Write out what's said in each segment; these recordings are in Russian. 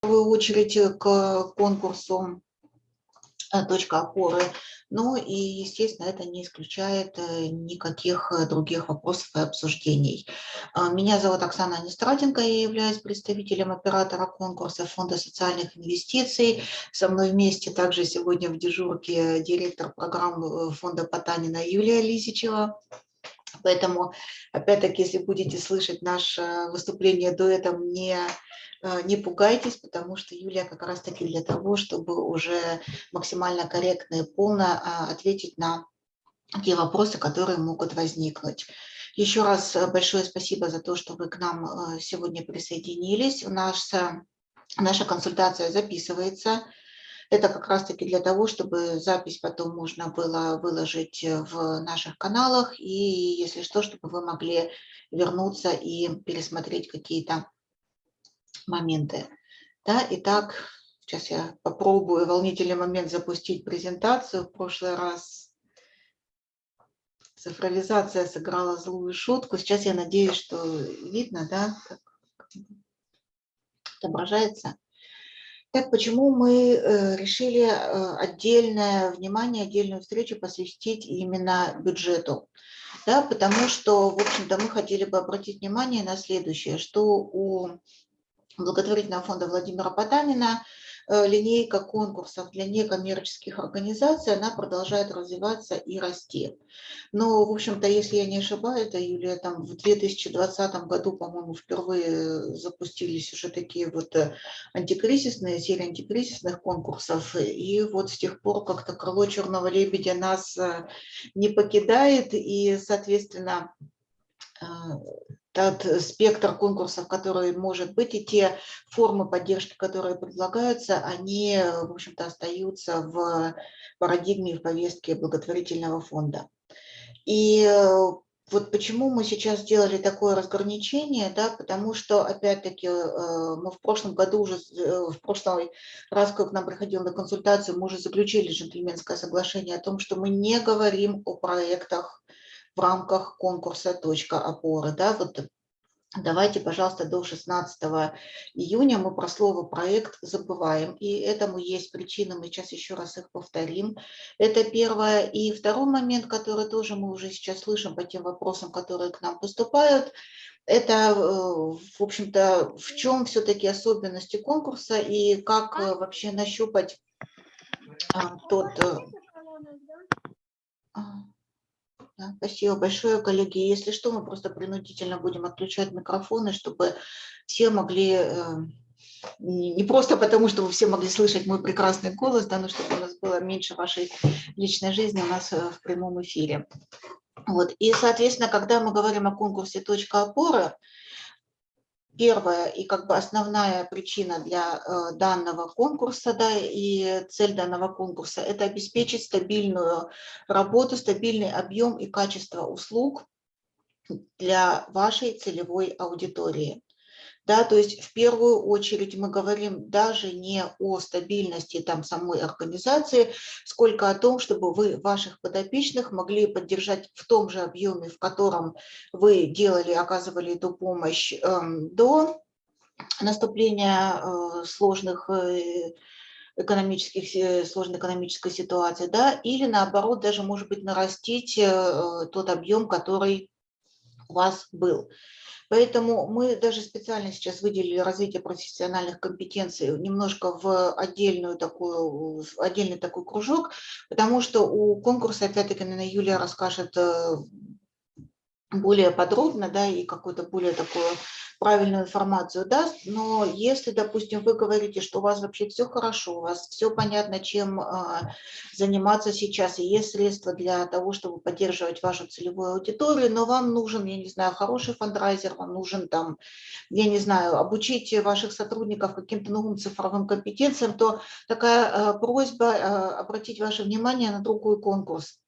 первую очередь к конкурсу Э, точка опоры. Ну и, естественно, это не исключает э, никаких э, других вопросов и обсуждений. Меня зовут Оксана Нестраденко, я являюсь представителем оператора конкурса Фонда социальных инвестиций. Со мной вместе также сегодня в дежурке директор программы Фонда Потанина Юлия Лисичева. Поэтому, опять-таки, если будете слышать наше выступление дуэтом, не Э, не пугайтесь, потому что Юлия как раз-таки для того, чтобы уже максимально корректно и полно а, ответить на те вопросы, которые могут возникнуть. Еще раз э, большое спасибо за то, что вы к нам э, сегодня присоединились. Наша, наша консультация записывается. Это как раз-таки для того, чтобы запись потом можно было выложить в наших каналах, и если что, чтобы вы могли вернуться и пересмотреть какие-то моменты. Да, итак, сейчас я попробую волнительный момент запустить презентацию. В прошлый раз цифровизация сыграла злую шутку. Сейчас я надеюсь, что видно, да, как отображается. Так, почему мы э, решили э, отдельное внимание, отдельную встречу посвятить именно бюджету? Да, потому что, в общем-то, мы хотели бы обратить внимание на следующее, что у благотворительного фонда Владимира Потанина линейка конкурсов для некоммерческих организаций, она продолжает развиваться и расти. Но, в общем-то, если я не ошибаюсь, это, Юлия, там в 2020 году, по-моему, впервые запустились уже такие вот э, антикризисные, серии антикризисных конкурсов. И вот с тех пор как-то крыло черного лебедя нас э, не покидает, и, соответственно, тот спектр конкурсов, который может быть, и те формы поддержки, которые предлагаются, они, в общем-то, остаются в парадигме и в повестке благотворительного фонда. И э, вот почему мы сейчас сделали такое разграничение, да, потому что, опять-таки, э, мы в прошлом году уже, э, в прошлый раз, как нам приходил на консультацию, мы уже заключили джентльменское соглашение о том, что мы не говорим о проектах, в рамках конкурса «Точка опоры». Да, вот Давайте, пожалуйста, до 16 июня мы про слово «проект» забываем, и этому есть причины, мы сейчас еще раз их повторим. Это первое. И второй момент, который тоже мы уже сейчас слышим по тем вопросам, которые к нам поступают, это, э, в общем-то, в чем все-таки особенности конкурса и как э, вообще нащупать а, тот э, спасибо большое, коллеги. Если что, мы просто принудительно будем отключать микрофоны, чтобы все могли, э, не просто потому, что вы все могли слышать мой прекрасный голос, да, но чтобы у нас было меньше вашей личной жизни у нас э, в прямом эфире. Вот. И, соответственно, когда мы говорим о конкурсе «Точка опоры», первая и как бы основная причина для э, данного конкурса да, и цель данного конкурса – это обеспечить стабильную работу, стабильный объем и качество услуг для вашей целевой аудитории. Да, то есть в первую очередь мы говорим даже не о стабильности там самой организации, сколько о том, чтобы вы ваших подопечных могли поддержать в том же объеме, в котором вы делали, оказывали эту помощь э, до наступления э, сложных э, экономических, сложной экономической ситуации, да, или наоборот даже, может быть, нарастить э, тот объем, который у вас был. Поэтому мы даже специально сейчас выделили развитие профессиональных компетенций немножко в отдельную такую, в отдельный такой кружок, потому что у конкурса, опять-таки, наверное, Юлия расскажет э, более подробно, да, и какую-то более такую правильную информацию даст, но если, допустим, вы говорите, что у вас вообще все хорошо, у вас все понятно, чем а, заниматься сейчас, и есть средства для того, чтобы поддерживать вашу целевую аудиторию, но вам нужен, я не знаю, хороший фандрайзер, вам нужен там, я не знаю, обучить ваших сотрудников каким-то новым цифровым компетенциям, то такая а, просьба а, обратить ваше внимание на другой конкурс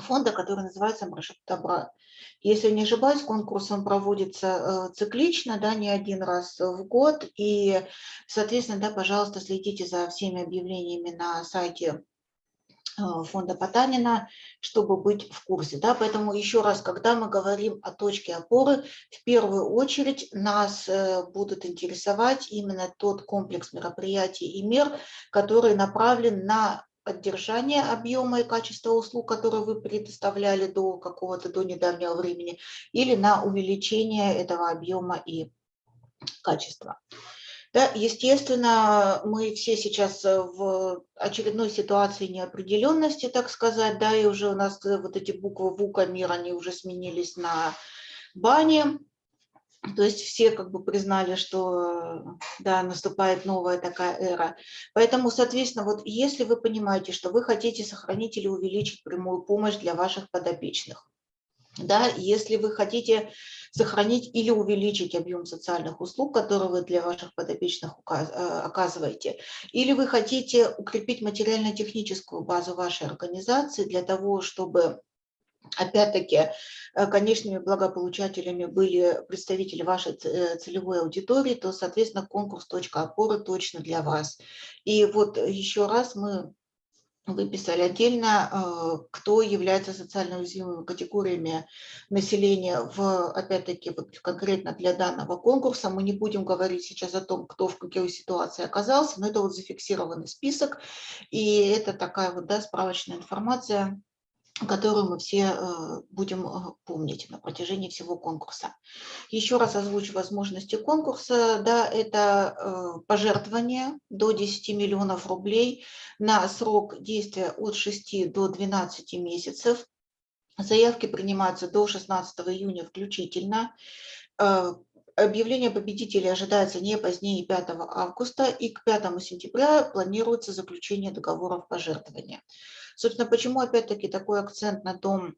фонда, который называется «Маршрут добра». Если не ошибаюсь, конкурс он проводится э, циклично, да, не один раз в год. И, соответственно, да, пожалуйста, следите за всеми объявлениями на сайте Э, фонда Потанина, чтобы быть в курсе. Да? Поэтому еще раз, когда мы говорим о точке опоры, в первую очередь нас э, будут интересовать именно тот комплекс мероприятий и мер, который направлен на поддержание объема и качества услуг, которые вы предоставляли до какого-то, до недавнего времени, или на увеличение этого объема и качества. Да, естественно, мы все сейчас э, в очередной ситуации неопределенности, так сказать, да, и уже у нас э, вот эти буквы ВУКа мир, они уже сменились на бане, то есть все как бы признали, что да, наступает новая такая эра. Поэтому, соответственно, вот если вы понимаете, что вы хотите сохранить или увеличить прямую помощь для ваших подопечных, да, если вы хотите сохранить или увеличить объем социальных услуг, которые вы для ваших подопечных э, оказываете, или вы хотите укрепить материально-техническую базу вашей организации для того, чтобы Опять-таки, э, конечными благополучателями были представители вашей э, целевой аудитории, то, соответственно, конкурс «Точка опоры» точно для вас. И вот еще раз мы выписали отдельно, э, кто является социально уязвимыми категориями населения, в, опять-таки, вот конкретно для данного конкурса. Мы не будем говорить сейчас о том, кто в какой ситуации оказался, но это вот зафиксированный список, и это такая вот да, справочная информация, которую мы все э, будем э, помнить на протяжении всего конкурса. Еще раз озвучу возможности конкурса. Да, это э, пожертвование до 10 миллионов рублей на срок действия от 6 до 12 месяцев. Заявки принимаются до 16 июня включительно. Объявление победителей ожидается не позднее 5 августа, и к 5 сентября планируется заключение договоров пожертвования. Собственно, почему опять-таки такой акцент на том,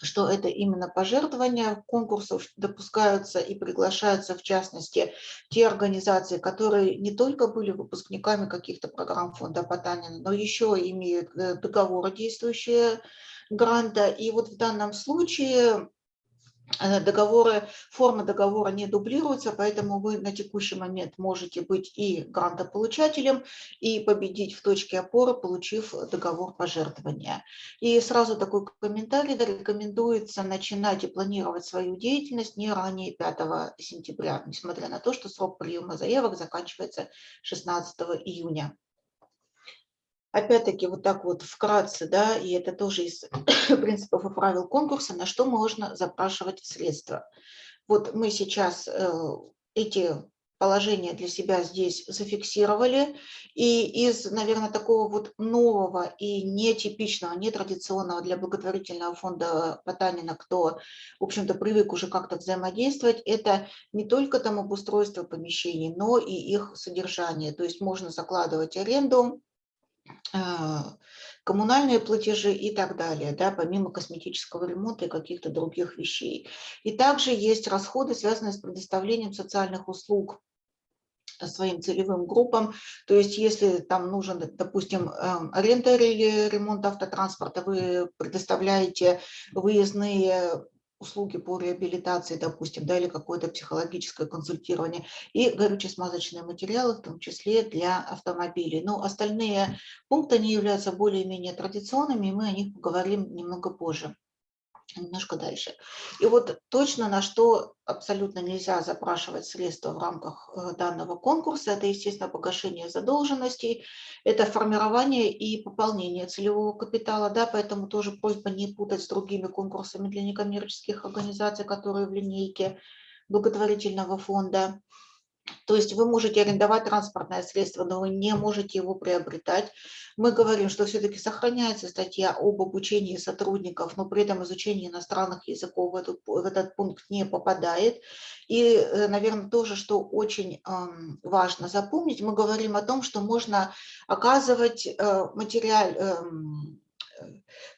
что это именно пожертвования конкурсов допускаются и приглашаются, в частности, те организации, которые не только были выпускниками каких-то программ фонда Потанина, но еще имеют э, договоры действующие гранта. И вот в данном случае договоры, форма договора не дублируется, поэтому вы на текущий момент можете быть и грантополучателем, и победить в точке опоры, получив договор пожертвования. И сразу такой комментарий, рекомендуется начинать и планировать свою деятельность не ранее 5 сентября, несмотря на то, что срок приема заявок заканчивается 16 июня. Опять-таки, вот так вот вкратце, да, и это тоже из принципов и правил конкурса, на что можно запрашивать средства. Вот мы сейчас э, эти положения для себя здесь зафиксировали. И из, наверное, такого вот нового и нетипичного, нетрадиционного для благотворительного фонда Потанина, кто, в общем-то, привык уже как-то взаимодействовать, это не только там обустройство помещений, но и их содержание. То есть можно закладывать аренду, коммунальные платежи и так далее, да, помимо косметического ремонта и каких-то других вещей. И также есть расходы, связанные с предоставлением социальных услуг своим целевым группам. То есть если там нужен, допустим, эм, аренда или ремонт автотранспорта, вы предоставляете выездные услуги по реабилитации, допустим, да, или какое-то психологическое консультирование, и горюче-смазочные материалы, в том числе для автомобилей. Но остальные пункты, они являются более-менее традиционными, и мы о них поговорим немного позже немножко дальше. И вот точно на что абсолютно нельзя запрашивать средства в рамках э, данного конкурса, это, естественно, погашение задолженностей, это формирование и пополнение целевого капитала, да, поэтому тоже просьба не путать с другими конкурсами для некоммерческих организаций, которые в линейке благотворительного фонда. То есть вы можете арендовать транспортное средство, но вы не можете его приобретать. Мы говорим, что все-таки сохраняется статья об обучении сотрудников, но при этом изучение иностранных языков в, эту, в этот пункт не попадает. И, э, наверное, тоже, что очень важно запомнить, мы говорим о том, что можно оказывать э, материал, эм,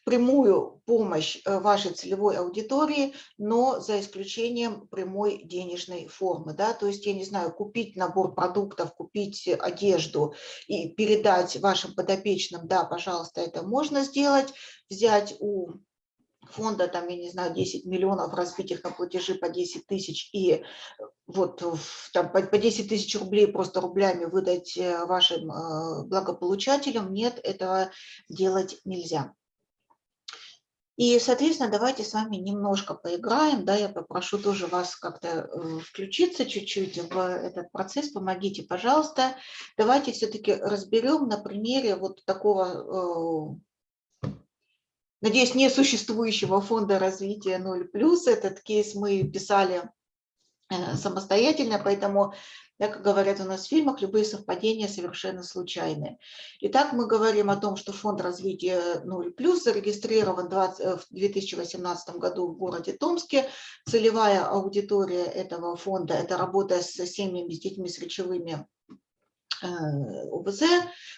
прямую помощь э, вашей целевой аудитории, но за исключением прямой денежной формы. Да? То есть, я не знаю, купить набор продуктов, купить одежду и передать вашим подопечным, да, пожалуйста, это можно сделать, взять у фонда, там, я не знаю, 10 миллионов, разбить их на платежи по 10 тысяч и вот там, по, по 10 тысяч рублей просто рублями выдать э, вашим э, благополучателям, нет, этого делать нельзя. И, соответственно, давайте с вами немножко поиграем. Да, я попрошу тоже вас как-то э, включиться чуть-чуть в этот процесс. Помогите, пожалуйста. Давайте все-таки разберем на примере вот такого, э, надеюсь, несуществующего фонда развития 0+. Этот кейс мы писали э, самостоятельно, поэтому как говорят у нас в фильмах, любые совпадения совершенно случайны. Итак, мы говорим о том, что фонд развития 0+, зарегистрирован 20, э, в 2018 году в городе Томске. Целевая аудитория этого фонда – это работа с семьями, с детьми с речевыми ОВЗ,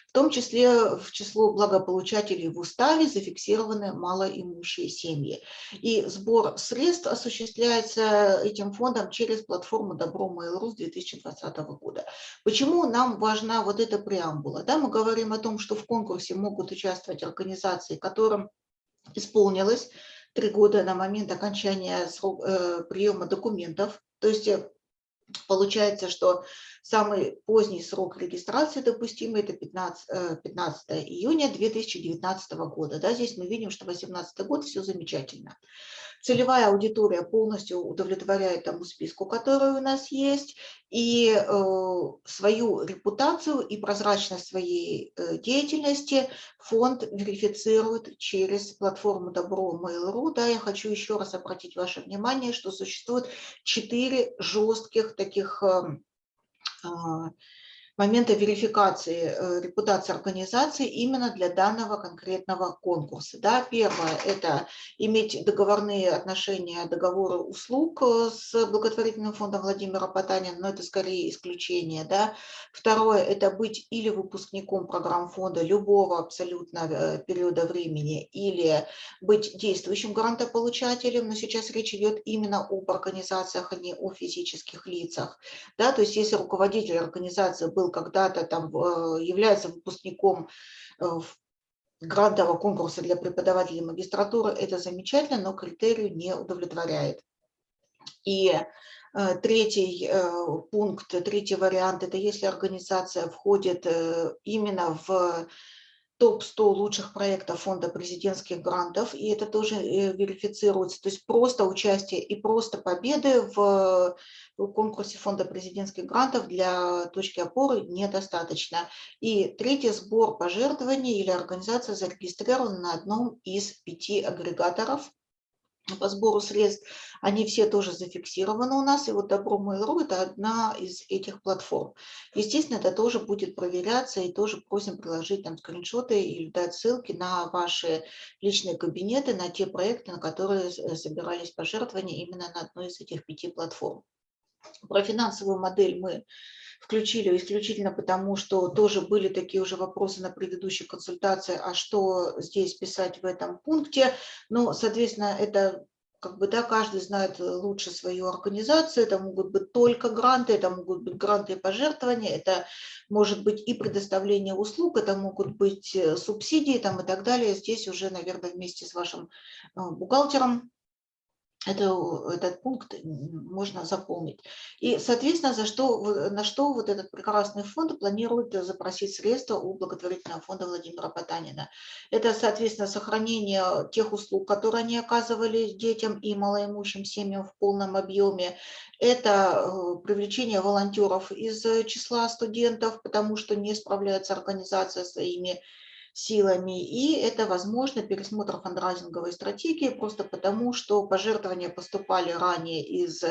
в том числе в число благополучателей в уставе зафиксированы малоимущие семьи. И сбор средств осуществляется этим фондом через платформу Добро Mail.ru с 2020 года. Почему нам важна вот эта преамбула? Да, мы говорим о том, что в конкурсе могут участвовать организации, которым исполнилось три года на момент окончания срок, э, приема документов, то есть э, Получается, что самый поздний срок регистрации допустимый – это 15, 15 э, июня 2019 года. Да, здесь мы видим, что 2018 год – все замечательно. Целевая аудитория полностью удовлетворяет тому списку, который у нас есть, и э, свою репутацию и прозрачность своей э, деятельности фонд верифицирует через платформу Добро Mail.ru. Да, я хочу еще раз обратить ваше внимание, что существует четыре жестких таких э, uh, момента верификации э, репутации организации именно для данного конкретного конкурса. Да, первое – это иметь договорные отношения, договоры услуг э, с благотворительным фондом Владимира Потанина, но это скорее исключение. Да. Второе – это быть или выпускником программ фонда любого абсолютно э, периода времени, или быть действующим грантополучателем, но сейчас речь идет именно об организациях, а не о физических лицах. Да, то есть если руководитель организации был когда-то там э, является выпускником э, грантового конкурса для преподавателей магистратуры, это замечательно, но критерию не удовлетворяет. И э, третий пункт, третий вариант, это если организация входит именно в топ-100 лучших проектов фонда президентских грантов, и это тоже верифицируется. То есть просто участие и просто победы в конкурсе фонда президентских грантов для точки опоры недостаточно. И третий сбор пожертвований или организация зарегистрирована на одном из пяти агрегаторов по сбору средств, они все тоже зафиксированы у нас, и вот Добро Mail.ru – это одна из этих платформ. Естественно, это тоже будет проверяться, и тоже просим приложить там скриншоты или дать ссылки на ваши личные кабинеты, на те проекты, на которые собирались пожертвования именно на одной из этих пяти платформ. Про финансовую модель мы включили исключительно потому, что тоже были такие уже вопросы на предыдущей консультации, а что здесь писать в этом пункте. Ну, соответственно, это как бы, да, каждый знает лучше свою организацию, это могут быть только гранты, это могут быть гранты и пожертвования, это может быть и предоставление услуг, это могут быть э, субсидии там и так далее. Здесь уже, наверное, вместе с вашим э, бухгалтером это, этот пункт можно заполнить. И, соответственно, за что, на что вот этот прекрасный фонд планирует запросить средства у благотворительного фонда Владимира Потанина. Это, соответственно, сохранение тех услуг, которые они оказывали детям и малоимущим семьям в полном объеме. Это э, привлечение волонтеров из числа студентов, потому что не справляется организация своими силами, и это, возможно, пересмотр фандрайзинговой стратегии, просто потому, что пожертвования поступали ранее из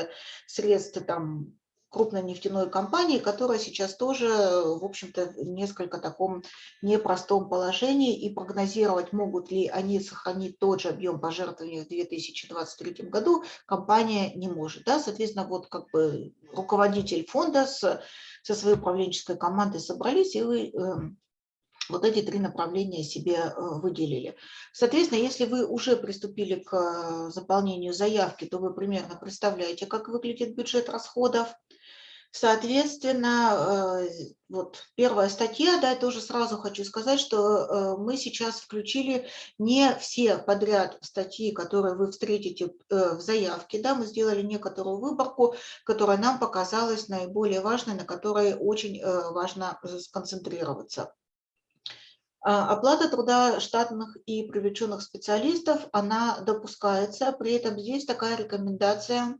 средств там, крупной нефтяной компании, которая сейчас тоже, в общем-то, в несколько таком непростом положении, и прогнозировать, могут ли они сохранить тот же объем пожертвований в 2023 году, компания не может. Да? Соответственно, вот как бы руководитель фонда с, со своей управленческой командой собрались и эм, вот эти три направления себе э, выделили. Соответственно, если вы уже приступили к э, заполнению заявки, то вы примерно представляете, как выглядит бюджет расходов. Соответственно, э, вот первая статья, да, тоже сразу хочу сказать, что мы сейчас включили не все подряд статьи, которые вы встретите в заявке, да, мы сделали некоторую выборку, которая нам показалась наиболее важной, на которой очень важно сконцентрироваться. А, оплата труда штатных и привлеченных специалистов, она допускается, при этом здесь такая рекомендация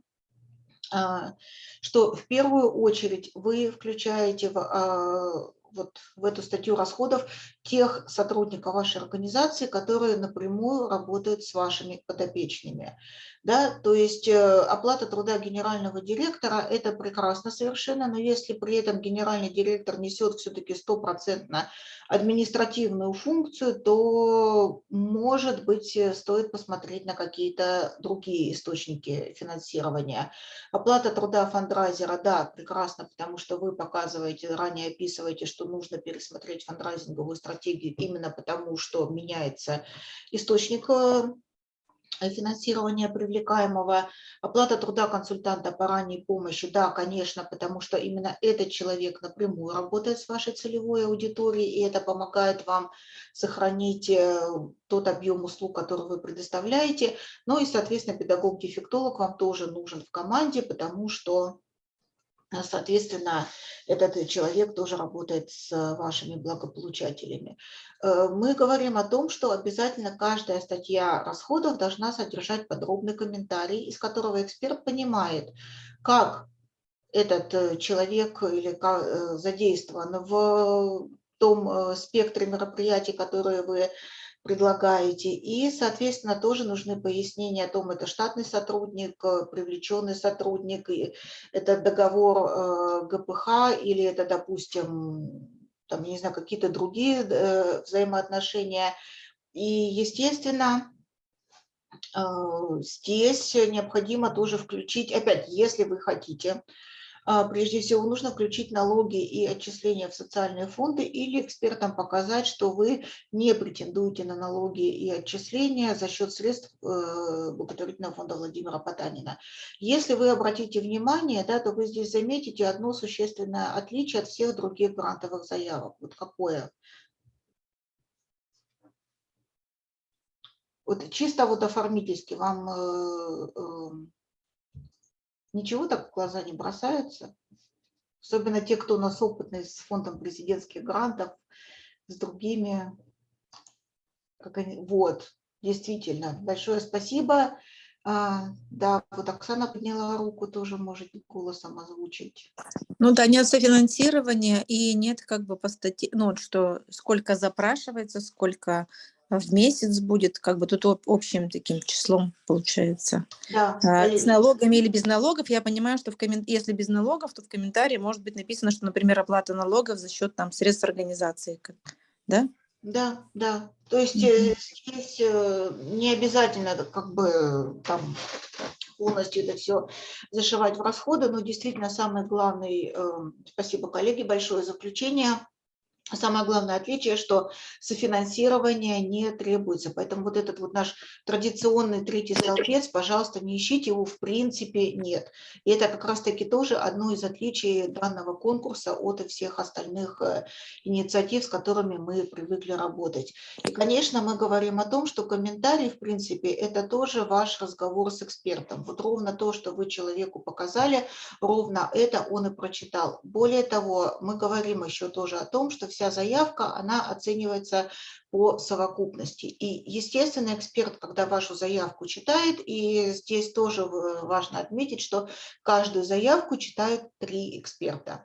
а, что в первую очередь вы включаете в, а, вот в эту статью расходов тех сотрудников вашей организации, которые напрямую работают с вашими подопечными. Да? То есть э, оплата труда генерального директора – это прекрасно совершенно, но если при этом генеральный директор несет все-таки стопроцентно административную функцию, то, может быть, э, стоит посмотреть на какие-то другие источники финансирования. Оплата труда фандрайзера, да, прекрасно, потому что вы показываете, ранее описываете, что нужно пересмотреть фандрайзинговую стратегию именно потому, что меняется источник э, финансирования привлекаемого, оплата труда консультанта по ранней помощи, да, конечно, потому что именно этот человек напрямую работает с вашей целевой аудиторией, и это помогает вам сохранить э, тот объем услуг, который вы предоставляете. Ну и, соответственно, педагог-дефектолог вам тоже нужен в команде, потому что соответственно, этот человек тоже работает с вашими благополучателями. Э, мы говорим о том, что обязательно каждая статья расходов должна содержать подробный комментарий, из которого эксперт понимает, как этот э, человек или э, задействован в том спектре мероприятий, которые вы предлагаете. И, соответственно, тоже нужны пояснения о том, это штатный сотрудник, э, привлеченный сотрудник, это договор э, ГПХ или это, допустим, там, не знаю, какие-то другие э, взаимоотношения. И, естественно, здесь необходимо тоже включить, опять, если вы хотите, прежде всего нужно включить налоги и отчисления в социальные фонды или экспертам показать, что вы не претендуете на налоги и отчисления за счет средств э, благотворительного фонда Владимира Потанина. Если вы обратите внимание, да, то вы здесь заметите одно существенное отличие от всех других грантовых заявок. Вот какое? Вот чисто вот оформительски вам э, э, ничего так в глаза не бросаются. Особенно те, кто у нас опытный с фондом президентских грантов, с другими. Как они, вот, действительно, большое спасибо. А, да, вот Оксана подняла руку, тоже может голосом озвучить. Ну да, нет софинансирования и нет как бы по статье, ну что сколько запрашивается, сколько в месяц будет, как бы тут общим таким числом получается. Да. А, с налогами или без налогов, я понимаю, что в коммен... если без налогов, то в комментарии может быть написано, что, например, оплата налогов за счет там средств организации, да? Да, да. То есть mm -hmm. здесь э, не обязательно как бы там полностью это все зашивать в расходы, но действительно самый главный, э, спасибо коллеге большое за включение, Самое главное отличие, что софинансирование не требуется. Поэтому вот этот вот наш традиционный третий столбец, пожалуйста, не ищите его, в принципе нет. И это как раз-таки тоже одно из отличий данного конкурса от всех остальных э, инициатив, с которыми мы привыкли работать. И, конечно, мы говорим о том, что комментарий, в принципе, это тоже ваш разговор с экспертом. Вот ровно то, что вы человеку показали, ровно это он и прочитал. Более того, мы говорим еще тоже о том, что все вся заявка, она оценивается по совокупности. И, естественно, эксперт, когда вашу заявку читает, и здесь тоже важно отметить, что каждую заявку читают три эксперта.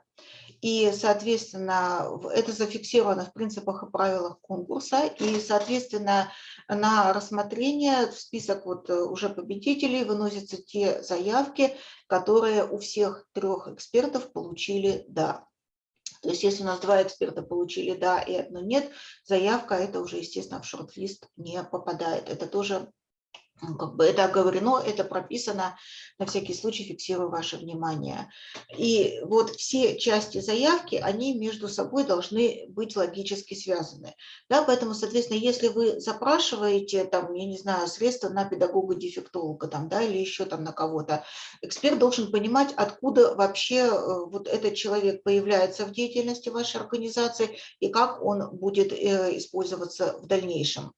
И, соответственно, это зафиксировано в принципах и правилах конкурса. И, соответственно, на рассмотрение в список вот уже победителей выносятся те заявки, которые у всех трех экспертов получили «да». То есть если у нас два эксперта получили «да» и одно «нет», заявка это уже, естественно, в шорт-лист не попадает. Это тоже как бы это оговорено, это прописано, на всякий случай фиксирую ваше внимание. И вот все части заявки, они между собой должны быть логически связаны. Да, поэтому, соответственно, если вы запрашиваете, там, я не знаю, средства на педагога-дефектолога там, да, или еще там на кого-то, эксперт должен понимать, откуда вообще э, вот этот человек появляется в деятельности вашей организации и как он будет э, использоваться в дальнейшем.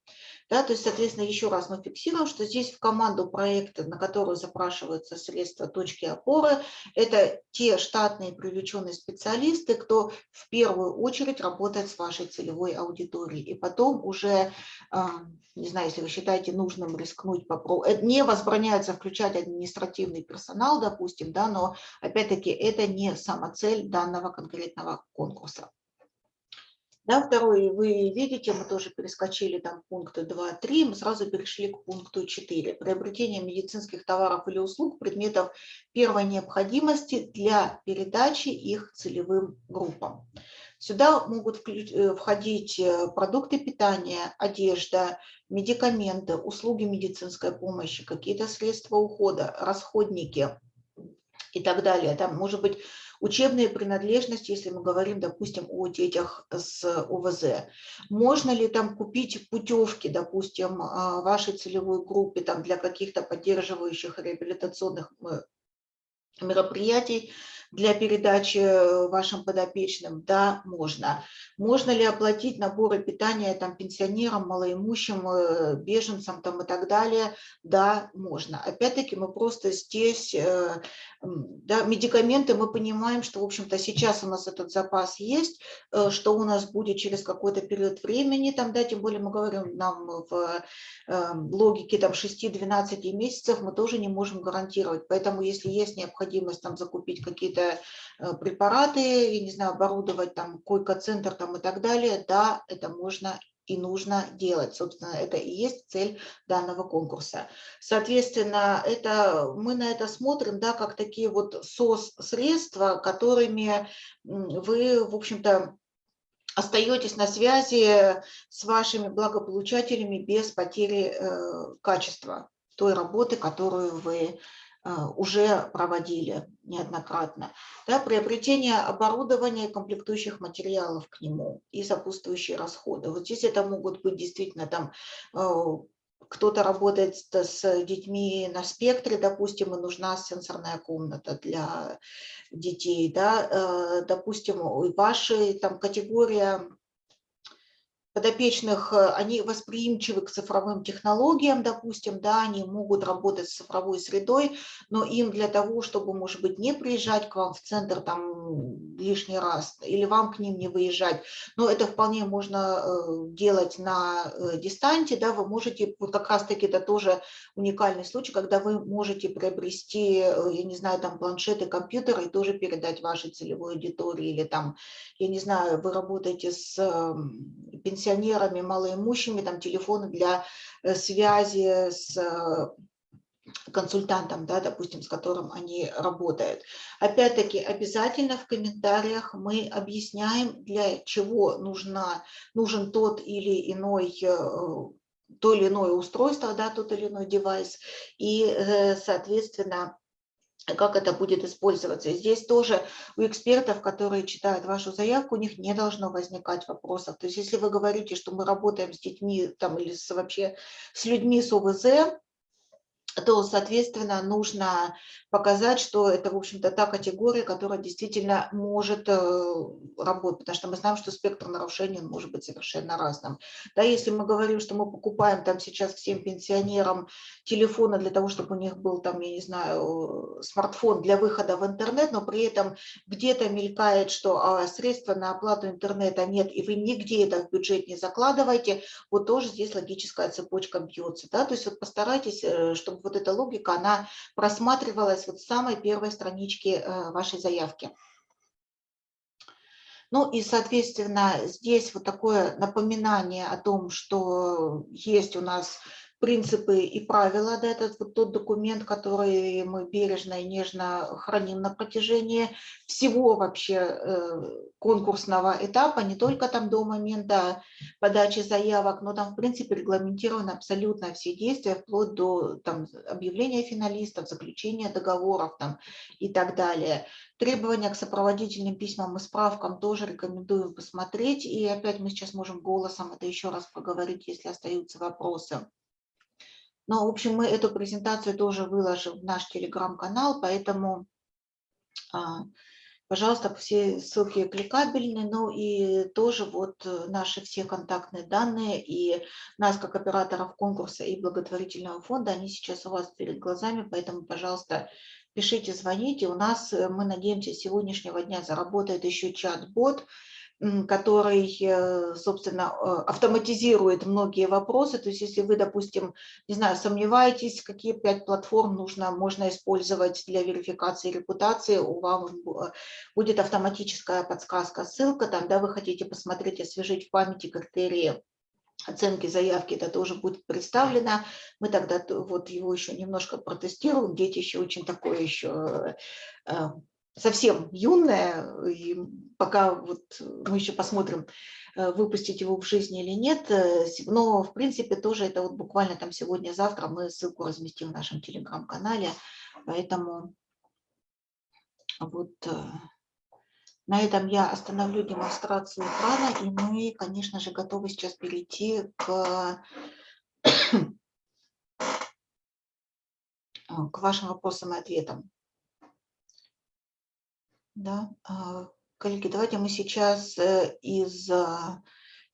Да, то есть, соответственно, еще раз мы фиксируем, что здесь в команду проекта, на которую запрашиваются средства точки опоры, это те штатные привлеченные специалисты, кто в первую очередь работает с вашей целевой аудиторией. И потом уже, а, не знаю, если вы считаете нужным рискнуть, попробовать, не возбраняется включать административный персонал, допустим, да, но опять-таки это не самоцель данного конкретного конкурса. Да, второй, вы видите, мы тоже перескочили там пункты 2-3, мы сразу перешли к пункту 4. Приобретение медицинских товаров или услуг, предметов первой необходимости для передачи их целевым группам. Сюда могут э, входить э, продукты питания, одежда, медикаменты, услуги медицинской помощи, какие-то средства ухода, расходники и так далее. Там может быть Учебные принадлежности, если мы говорим, допустим, о детях с ОВЗ. Можно ли там купить путевки, допустим, а, вашей целевой группе там, для каких-то поддерживающих реабилитационных э, мероприятий, для передачи э, вашим подопечным? Да, можно. Можно ли оплатить наборы питания там, пенсионерам, малоимущим, э, беженцам там, и так далее? Да, можно. Опять-таки мы просто здесь, э, да, медикаменты, мы понимаем, что, в общем-то, сейчас у нас этот запас есть, что у нас будет через какой-то период времени, там, да, тем более мы говорим нам в логике там 6-12 месяцев, мы тоже не можем гарантировать. Поэтому если есть необходимость там закупить какие-то какие-то э, препараты, я не знаю, оборудовать там койко-центр там и так далее, да, это можно и нужно делать. Собственно, это и есть цель данного конкурса. Соответственно, это, мы на это смотрим да, как такие вот СОС-средства, которыми вы, в общем-то, остаетесь на связи с вашими благополучателями без потери э, качества той работы, которую вы уже проводили неоднократно. Да, приобретение оборудования и комплектующих материалов к нему и сопутствующие расходы. Вот здесь это могут быть действительно там а, кто-то работает с детьми на спектре, допустим, и нужна сенсорная комната для детей, да, а, допустим, ваша там категория подопечных, э, они восприимчивы к цифровым технологиям, допустим, да, они могут работать с цифровой средой, но им для того, чтобы, может быть, не приезжать к вам в центр там лишний раз, или вам к ним не выезжать, но это вполне можно э, делать на э, дистанте, да, вы можете, вот как раз-таки это тоже уникальный случай, когда вы можете приобрести, я не знаю, там планшеты, компьютеры и тоже передать вашей целевой аудитории, или там, я не знаю, вы работаете с пенсионерами, пенсионерами, малоимущими, там телефоны для э, связи с э, консультантом, да, допустим, с которым они работают. Опять-таки, обязательно в комментариях мы объясняем, для чего нужна, нужен тот или иной э, то или иное устройство, да, тот или иной девайс, и, соответственно, как это будет использоваться. здесь тоже у экспертов, которые читают вашу заявку, у них не должно возникать вопросов. То есть если вы говорите, что мы работаем с детьми там, или с, вообще с людьми с ОВЗ, то, соответственно, нужно показать, что это, в общем-то, та категория, которая действительно может э, работать, потому что мы знаем, что спектр нарушений может быть совершенно разным. Да, если мы говорим, что мы покупаем там сейчас всем пенсионерам телефоны для того, чтобы у них был там, я не знаю, смартфон для выхода в интернет, но при этом где-то мелькает, что а, средства на оплату интернета нет, и вы нигде это в бюджет не закладываете, вот тоже здесь логическая цепочка бьется. Да? То есть вот постарайтесь, э, чтобы вот эта логика, она просматривалась вот с самой первой странички э, вашей заявки. Ну и, соответственно, здесь вот такое напоминание о том, что есть у нас принципы и правила, да, это вот тот документ, который мы бережно и нежно храним на протяжении всего вообще э, конкурсного этапа, не только там до момента подачи заявок, но там, в принципе, регламентированы абсолютно все действия, вплоть до там, объявления финалистов, заключения договоров там, и так далее. Требования к сопроводительным письмам и справкам тоже рекомендуем посмотреть. И опять мы сейчас можем голосом это еще раз поговорить, если остаются вопросы. Но, в общем, мы эту презентацию тоже выложим в наш телеграм-канал, поэтому, а, пожалуйста, все ссылки кликабельны, ну и тоже вот наши все контактные данные и нас как операторов конкурса и благотворительного фонда, они сейчас у вас перед глазами, поэтому, пожалуйста, пишите, звоните. У нас, э, мы надеемся, с сегодняшнего дня заработает еще чат-бот, который, э, собственно, э, автоматизирует многие вопросы. То есть если вы, допустим, не знаю, сомневаетесь, какие пять платформ нужно, можно использовать для верификации репутации, у вас будет автоматическая подсказка, ссылка, там, да, вы хотите посмотреть, освежить в памяти критерии оценки заявки, это тоже будет представлено. Мы тогда вот его еще немножко протестируем. Дети еще очень такое еще э, совсем юное, и пока вот мы еще посмотрим, э, выпустить его в жизни или нет, э, но в принципе тоже это вот буквально там сегодня-завтра мы ссылку разместим в нашем телеграм-канале, поэтому вот на этом я остановлю демонстрацию экрана, и мы, конечно же, готовы сейчас перейти к, к вашим вопросам и ответам. Да, а, коллеги, давайте мы сейчас э, из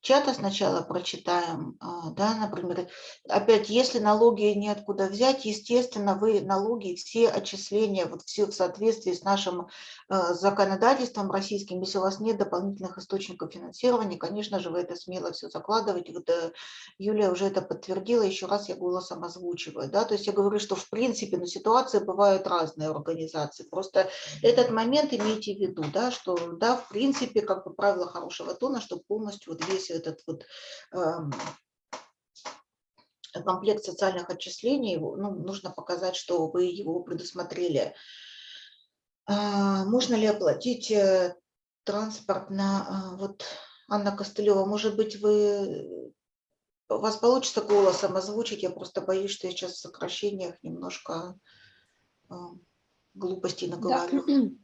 чата сначала прочитаем, а, да, например, опять, если налоги неоткуда взять, естественно, вы налоги, все отчисления, вот все в соответствии с нашим а, законодательством российским, если у вас нет дополнительных источников финансирования, конечно же, вы это смело все закладываете, вот э, Юлия уже это подтвердила, еще раз я голосом озвучиваю, да, то есть я говорю, что в принципе, ну, ситуации бывают разные организации, просто этот момент имейте в виду, да, что, да, в принципе, как бы правило хорошего тона, чтобы полностью вот весь этот вот эм, комплект социальных отчислений, ну, нужно показать, что вы его предусмотрели. А, можно ли оплатить э, транспорт на... А, вот, Анна Костылева, может быть, вы... У вас получится голосом озвучить, я просто боюсь, что я сейчас в сокращениях немножко э, глупостей наговорю. Да.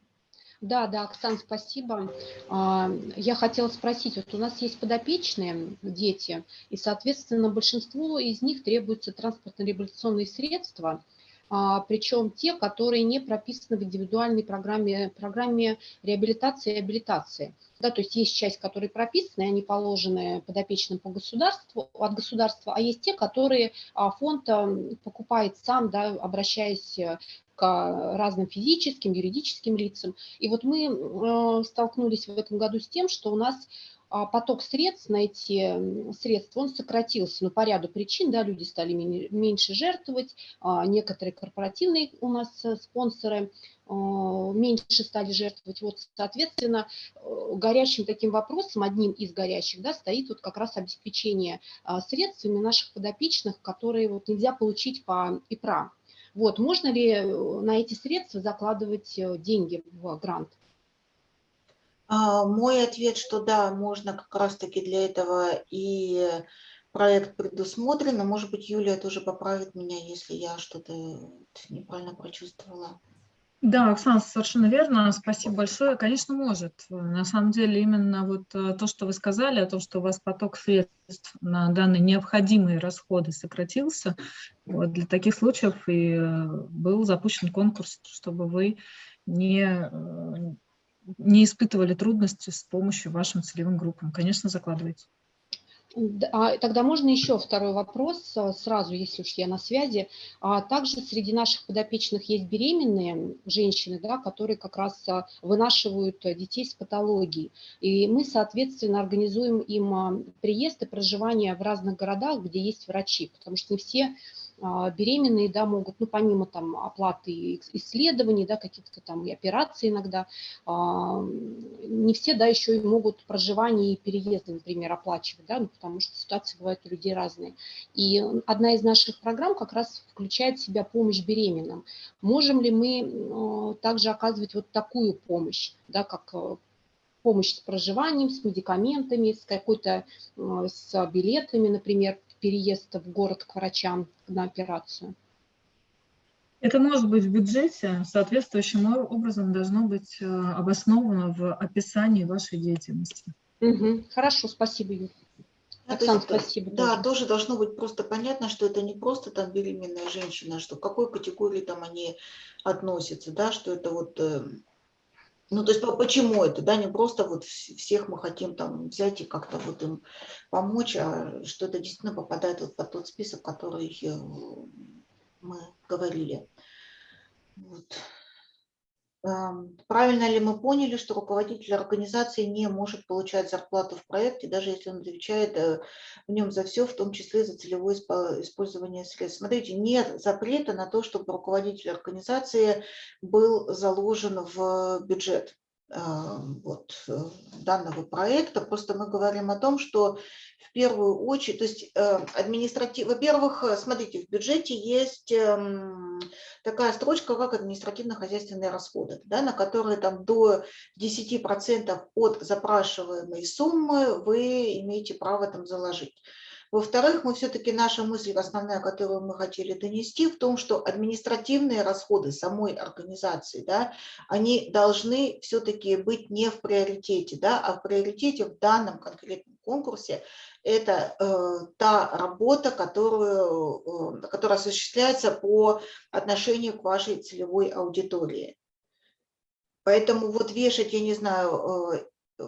Да, да, Оксан, спасибо. А, я хотела спросить, вот у нас есть подопечные дети, и, соответственно, большинству из них требуются транспортно-реабилитационные средства, а, причем те, которые не прописаны в индивидуальной программе, программе реабилитации и реабилитации. Да, то есть есть часть, которые прописаны, они положены подопечным по государству, от государства, а есть те, которые а, фонд покупает сам, да, обращаясь к разным физическим, юридическим лицам. И вот мы э, столкнулись в этом году с тем, что у нас а, поток средств на эти средства, он сократился, ну, по ряду причин, да, люди стали меньше жертвовать, а, некоторые корпоративные у нас э, спонсоры э, меньше стали жертвовать. Вот, соответственно, горячим таким вопросом, одним из горячих, да, стоит вот как раз обеспечение а, средствами наших подопечных, которые вот нельзя получить по ИПРА. Вот, можно ли э, на эти средства закладывать э, деньги в грант? А, мой ответ, что да, можно как раз-таки для этого и проект предусмотрен, но, может быть, Юлия тоже поправит меня, если я что-то неправильно прочувствовала. Да, Оксана, совершенно верно. Спасибо большое. Конечно, может. На самом деле, именно вот э, то, что вы сказали, о том, что у вас поток средств на данные необходимые расходы сократился, вот для таких случаев и э, был запущен конкурс, чтобы вы не, э, не испытывали трудности с помощью вашим целевым группам. Конечно, закладывайте. А тогда можно еще второй вопрос а, сразу, если уж я на связи. А также среди наших подопечных есть беременные женщины, да, которые как раз а, вынашивают детей с патологией. И мы, соответственно, организуем им приезд и проживание в разных городах, где есть врачи, потому что не все беременные, да, могут, ну, помимо там оплаты исследований, да, каких-то там и операций иногда, а, не все, да, еще и могут проживание и переезды, например, оплачивать, да, ну, потому что ситуации бывают у людей разные. И одна из наших программ как раз включает в себя помощь беременным. Можем ли мы также оказывать вот такую помощь, да, как э, помощь с проживанием, с медикаментами, с какой-то, с билетами, например, переезд в город к врачам на операцию? Это может быть в бюджете, соответствующим образом должно быть э, обосновано в описании вашей деятельности. Угу. Хорошо, спасибо, Юрий. Оксана, есть, спасибо. Да, тоже. тоже должно быть просто понятно, что это не просто там беременная женщина, что к какой категории там они относятся, да, что это вот э, ну, то есть почему это, да, не просто вот всех мы хотим там взять и как-то вот им помочь, а что это действительно попадает вот под тот список, который э, мы говорили. Вот. Правильно ли мы поняли, что руководитель организации не может получать зарплату в проекте, даже если он отвечает э, в нем за все, в том числе за целевое использование средств? Смотрите, нет запрета на то, чтобы руководитель организации был заложен в бюджет вот, э, данного проекта. Просто мы говорим о том, что в первую очередь, то есть э, административ, во-первых, э, смотрите, в бюджете есть эм, такая строчка, как административно-хозяйственные расходы, да, на которые там до 10% от запрашиваемой суммы вы имеете право там заложить. Во-вторых, мы все-таки, наша мысль основная, которую мы хотели донести, в том, что административные расходы самой организации, да, они должны все-таки быть не в приоритете, да, а в приоритете в данном конкретном конкурсе это э, та работа, которую, э, которая осуществляется по отношению к вашей целевой аудитории. Поэтому вот вешать, я не знаю, э,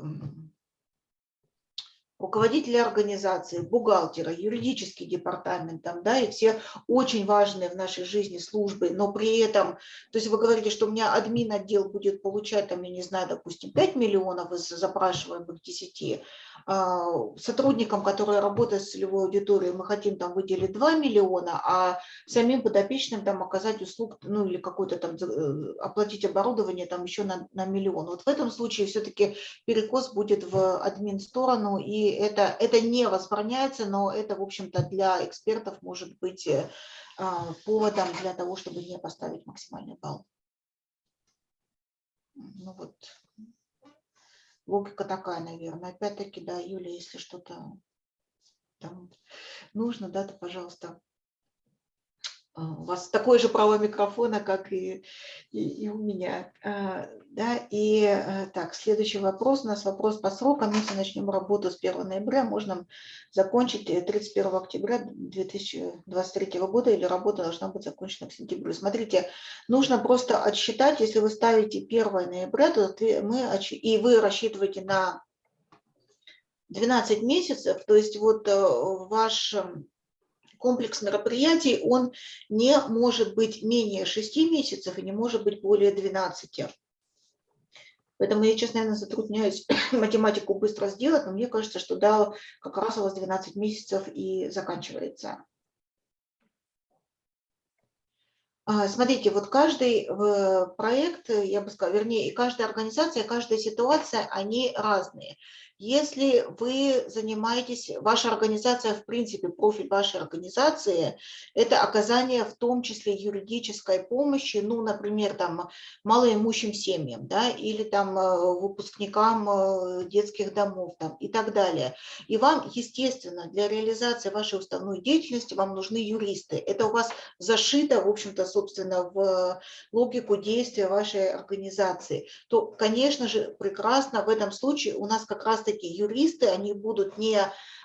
руководителя организации, бухгалтера, юридический департамент, там, да, и все очень важные в нашей жизни службы, но при этом, то есть вы говорите, что у меня админ отдел будет получать, там, я не знаю, допустим, 5 миллионов из запрашиваемых 10, а, сотрудникам, которые работают с целевой аудиторией, мы хотим там выделить 2 миллиона, а самим подопечным там оказать услуг, ну или какой-то там, э, оплатить оборудование там еще на, на миллион. Вот в этом случае все-таки перекос будет в админ сторону, и это, это не возбраняется, но это, в общем-то, для экспертов может быть э, а, поводом для того, чтобы не поставить максимальный балл. Ну вот, логика такая, наверное. Опять-таки, да, Юля, если что-то нужно, да, то, пожалуйста, у вас такое же право микрофона, как и, и, и у меня. А, да, и э, так, следующий вопрос. У нас вопрос по срокам. Если начнем работу с 1 ноября, можно закончить 31 октября 2023 года или работа должна быть закончена к сентябрю. Смотрите, нужно просто отсчитать, если вы ставите 1 ноября, то мы, и вы рассчитываете на 12 месяцев, то есть вот э, ваш комплекс мероприятий, он не может быть менее 6 месяцев и не может быть более 12. Поэтому я, честно, наверное, затрудняюсь математику быстро сделать, но мне кажется, что да, как раз у вас 12 месяцев и заканчивается. А, смотрите, вот каждый э, проект, я бы сказала, вернее, и каждая организация, каждая ситуация, они разные. Если вы занимаетесь, ваша организация, в принципе, профиль вашей организации, это оказание в том числе юридической помощи, ну, например, там, малоимущим семьям, да, или там э, выпускникам э, детских домов там, и так далее. И вам, естественно, для реализации вашей уставной деятельности вам нужны юристы. Это у вас зашито, в общем-то, собственно, в логику действия вашей организации. То, конечно же, прекрасно в этом случае у нас как раз-таки таки юристы, они будут не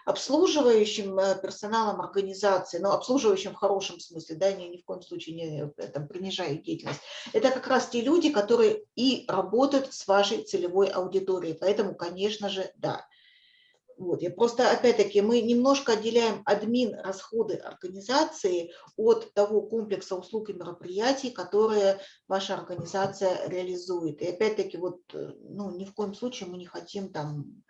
обслуживающим э, персоналом организации, но обслуживающим в хорошем смысле, да, ни, ни в коем случае не э, там, принижая деятельность. Это как раз те люди, которые и работают с вашей целевой аудиторией. Поэтому, конечно же, да. Вот, я просто, опять-таки, мы немножко отделяем админ расходы организации от того комплекса услуг и мероприятий, которые ваша организация реализует. И опять-таки, вот, э, ну, ни в коем случае мы не хотим там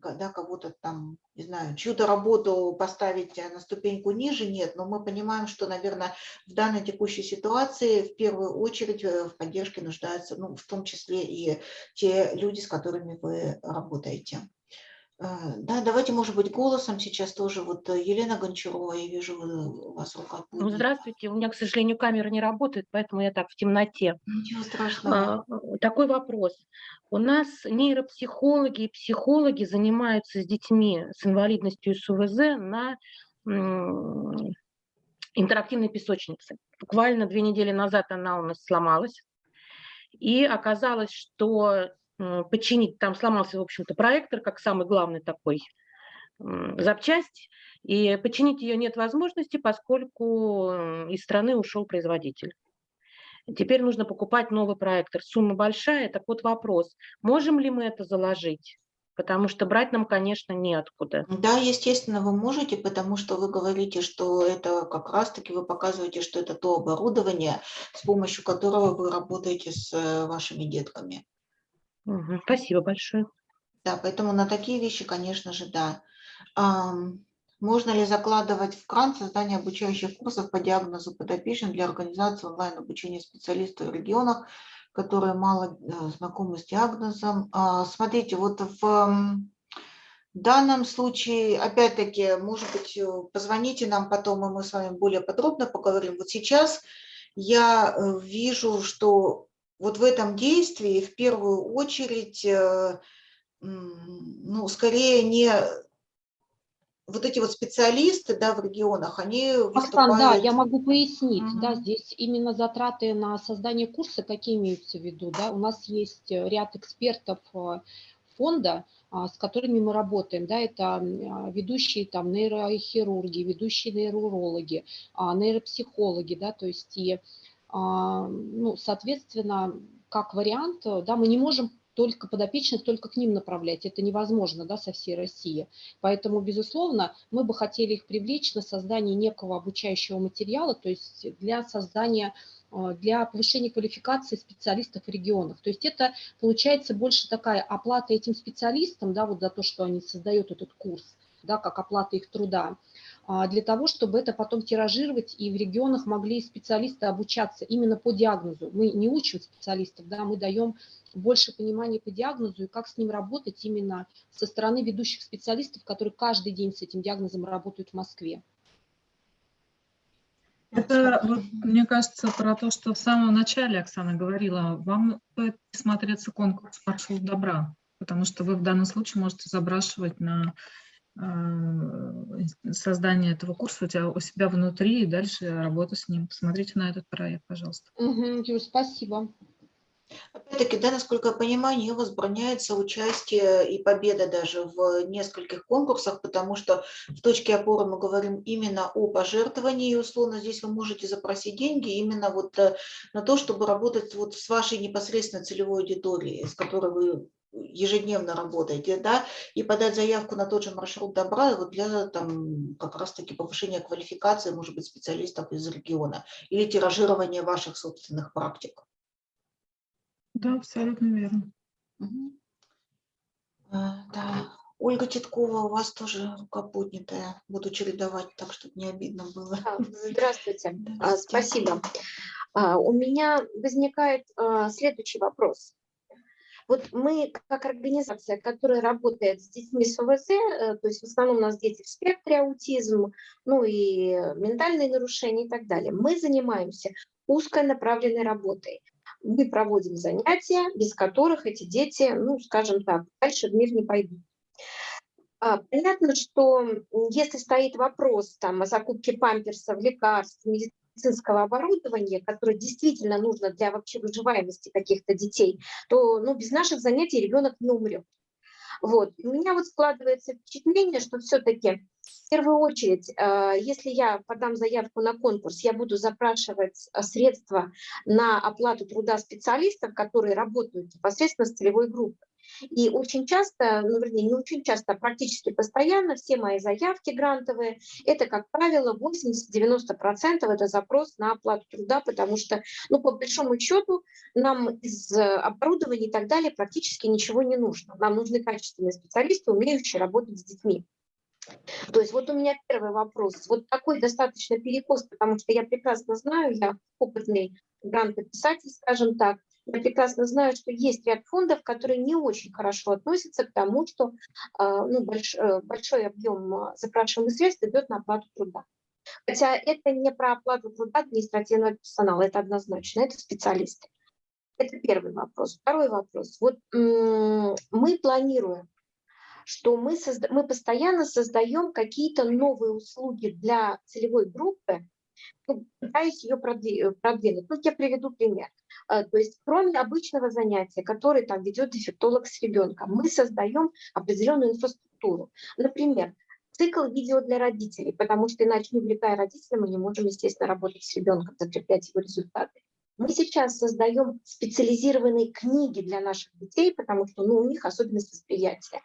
когда кого-то там, не знаю, чью-то работу поставить на ступеньку ниже, нет, но мы понимаем, что, наверное, в данной текущей ситуации в первую очередь э, в поддержке нуждаются, ну, в том числе и те люди, с которыми вы работаете. А, да, давайте, может быть, голосом сейчас тоже. Вот э, Елена Гончарова, я вижу, у вас рука Ну, здравствуйте. У меня, к сожалению, камера не работает, поэтому я так в темноте. Ничего страшного. А, такой вопрос. У нас нейропсихологи и психологи занимаются с детьми с инвалидностью и с УВЗ на интерактивной песочнице. Буквально две недели назад она у нас сломалась. И оказалось, что починить, там сломался, в общем-то, проектор, как самый главный такой запчасть, и починить ее нет возможности, поскольку из страны ушел производитель. Теперь нужно покупать новый проектор. Сумма большая. Так вот вопрос, можем ли мы это заложить? Потому что брать нам, конечно, неоткуда. Да, естественно, вы можете, потому что вы говорите, что это как раз-таки вы показываете, что это то оборудование, с помощью которого вы работаете с э, вашими детками. Спасибо большое. Да, поэтому на такие вещи, конечно же, да. Можно ли закладывать в кран создание обучающих курсов по диагнозу подопечным для организации онлайн-обучения специалистов в регионах, которые мало э, знакомы с диагнозом? А, смотрите, вот в данном случае, опять-таки, может быть, э, позвоните нам потом, и мы с вами более подробно поговорим. Вот сейчас я э, вижу, что вот в этом действии в первую очередь, э, ну, скорее не вот эти вот специалисты да, в регионах, они выступают... да, я могу пояснить, угу. да, здесь именно затраты на создание курса, какие имеются в виду, да, у нас есть э, ряд экспертов э, фонда, а, с которыми мы работаем, да, это а, ведущие там нейрохирурги, ведущие нейроурологи, а, нейропсихологи, да, то есть и ну, соответственно, как вариант, да, мы не можем только подопечных, только к ним направлять. Это невозможно да, со всей России. Поэтому, безусловно, мы бы хотели их привлечь на создание некого обучающего материала, то есть для создания а, для повышения квалификации специалистов в регионах. То есть это получается больше такая оплата этим специалистам, да, вот за то, что они создают этот курс, да, как оплата их труда. А, для того, чтобы это потом тиражировать, и в регионах могли специалисты обучаться именно по диагнозу. Мы не учим специалистов, да, мы даем больше понимания по диагнозу и как с ним работать именно со стороны ведущих специалистов, которые каждый день с этим диагнозом работают в Москве. Это, вот, мне кажется, про то, что в самом начале Оксана говорила, вам стоит смотреться конкурс «Маршрут добра», потому что вы в данном случае можете забрашивать на Э, создание этого курса у тебя у себя внутри и дальше работа с ним. Посмотрите на этот проект, пожалуйста. Угу, Юр, спасибо. Опять-таки, да, насколько я понимаю, не возбраняется участие и победа даже в нескольких конкурсах, потому что в точке опоры мы говорим именно о пожертвовании, и условно здесь вы можете запросить деньги именно вот э, на то, чтобы работать вот с вашей непосредственно целевой аудиторией, с которой вы ежедневно работаете, да, и подать заявку на тот же маршрут добра вот для там как раз-таки повышения квалификации, может быть, специалистов из региона или тиражирования ваших собственных практик. Да, абсолютно верно. Угу. А, да. Ольга Титкова, у вас тоже рука поднятая. Буду чередовать так, чтобы не обидно было. Здравствуйте. А, спасибо. А, у меня возникает следующий вопрос. Вот мы, как организация, которая работает с детьми с ОВЗ, э, то есть в основном у нас дети в спектре аутизм, ну и ментальные нарушения и так далее, мы занимаемся узконаправленной работой. Мы проводим занятия, без которых эти дети, ну, скажем так, дальше в мир не пойдут. А, понятно, что если стоит вопрос там, о закупке памперсов, лекарств, медицинского оборудования, которое действительно нужно для вообще выживаемости каких-то детей, то ну, без наших занятий ребенок не умрет. Вот. у меня вот складывается впечатление, что все-таки в первую очередь, э, если я подам заявку на конкурс, я буду запрашивать э, средства на оплату труда специалистов, которые работают непосредственно с целевой группой. И очень часто, ну, вернее, не очень часто, а практически постоянно все мои заявки грантовые, это, как правило, 80-90% это запрос на оплату труда, потому что, ну, по большому счету, нам из оборудования и так далее практически ничего не нужно. Нам нужны качественные специалисты, умеющие работать с детьми. То есть вот у меня первый вопрос. Вот такой достаточно перекос, потому что я прекрасно знаю, я опытный грантописатель, скажем так, я прекрасно знаю, что есть ряд фондов, которые не очень хорошо относятся к тому, что а, ну, больш, э, большой объем а, запрашиваемых средств идет на оплату труда. Хотя это не про оплату труда административного персонала, это однозначно, это специалисты. Это первый вопрос. Второй вопрос. Вот мы планируем что мы, созда мы постоянно создаем какие-то новые услуги для целевой группы, пытаюсь ее продвинуть. Ну, я приведу пример. А, то есть кроме обычного занятия, которое там ведет дефектолог с ребенком, мы создаем определенную инфраструктуру. Например, цикл видео для родителей, потому что иначе, не увлекая родителей, мы не можем, естественно, работать с ребенком, закреплять его результаты. Мы сейчас создаем специализированные книги для наших детей, потому что ну, у них особенность восприятия.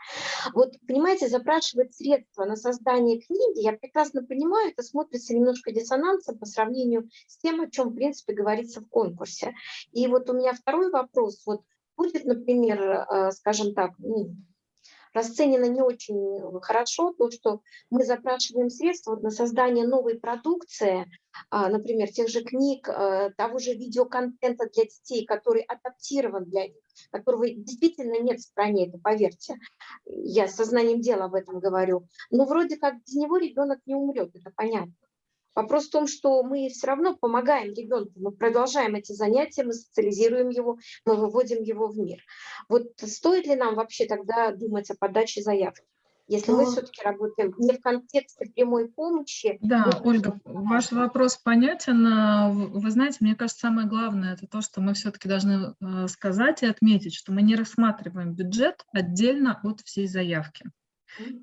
Вот, понимаете, запрашивать средства на создание книги, я прекрасно понимаю, это смотрится немножко диссонансом по сравнению с тем, о чем, в принципе, говорится в конкурсе. И вот у меня второй вопрос. Вот будет, например, э, скажем так, ну, расценено не очень хорошо то, что мы запрашиваем средства на создание новой продукции, а, например, тех же книг, э, того же видеоконтента для детей, который адаптирован для них, которого действительно нет в стране, это поверьте. Я сознанием дела об этом говорю. Но вроде как без него ребенок не умрет, это понятно. Вопрос в том, что мы все равно помогаем ребенку, мы продолжаем эти занятия, мы социализируем его, мы выводим его в мир. Вот стоит ли нам вообще тогда думать о подаче заявки? Если мы Ну, все-таки работаем не в контексте прямой помощи. Да, вот Ольга, ваш вопрос понятен. В- Вы знаете, мне кажется, самое главное это то, что мы все-таки должны э, сказать и отметить, что мы не рассматриваем бюджет отдельно от всей заявки.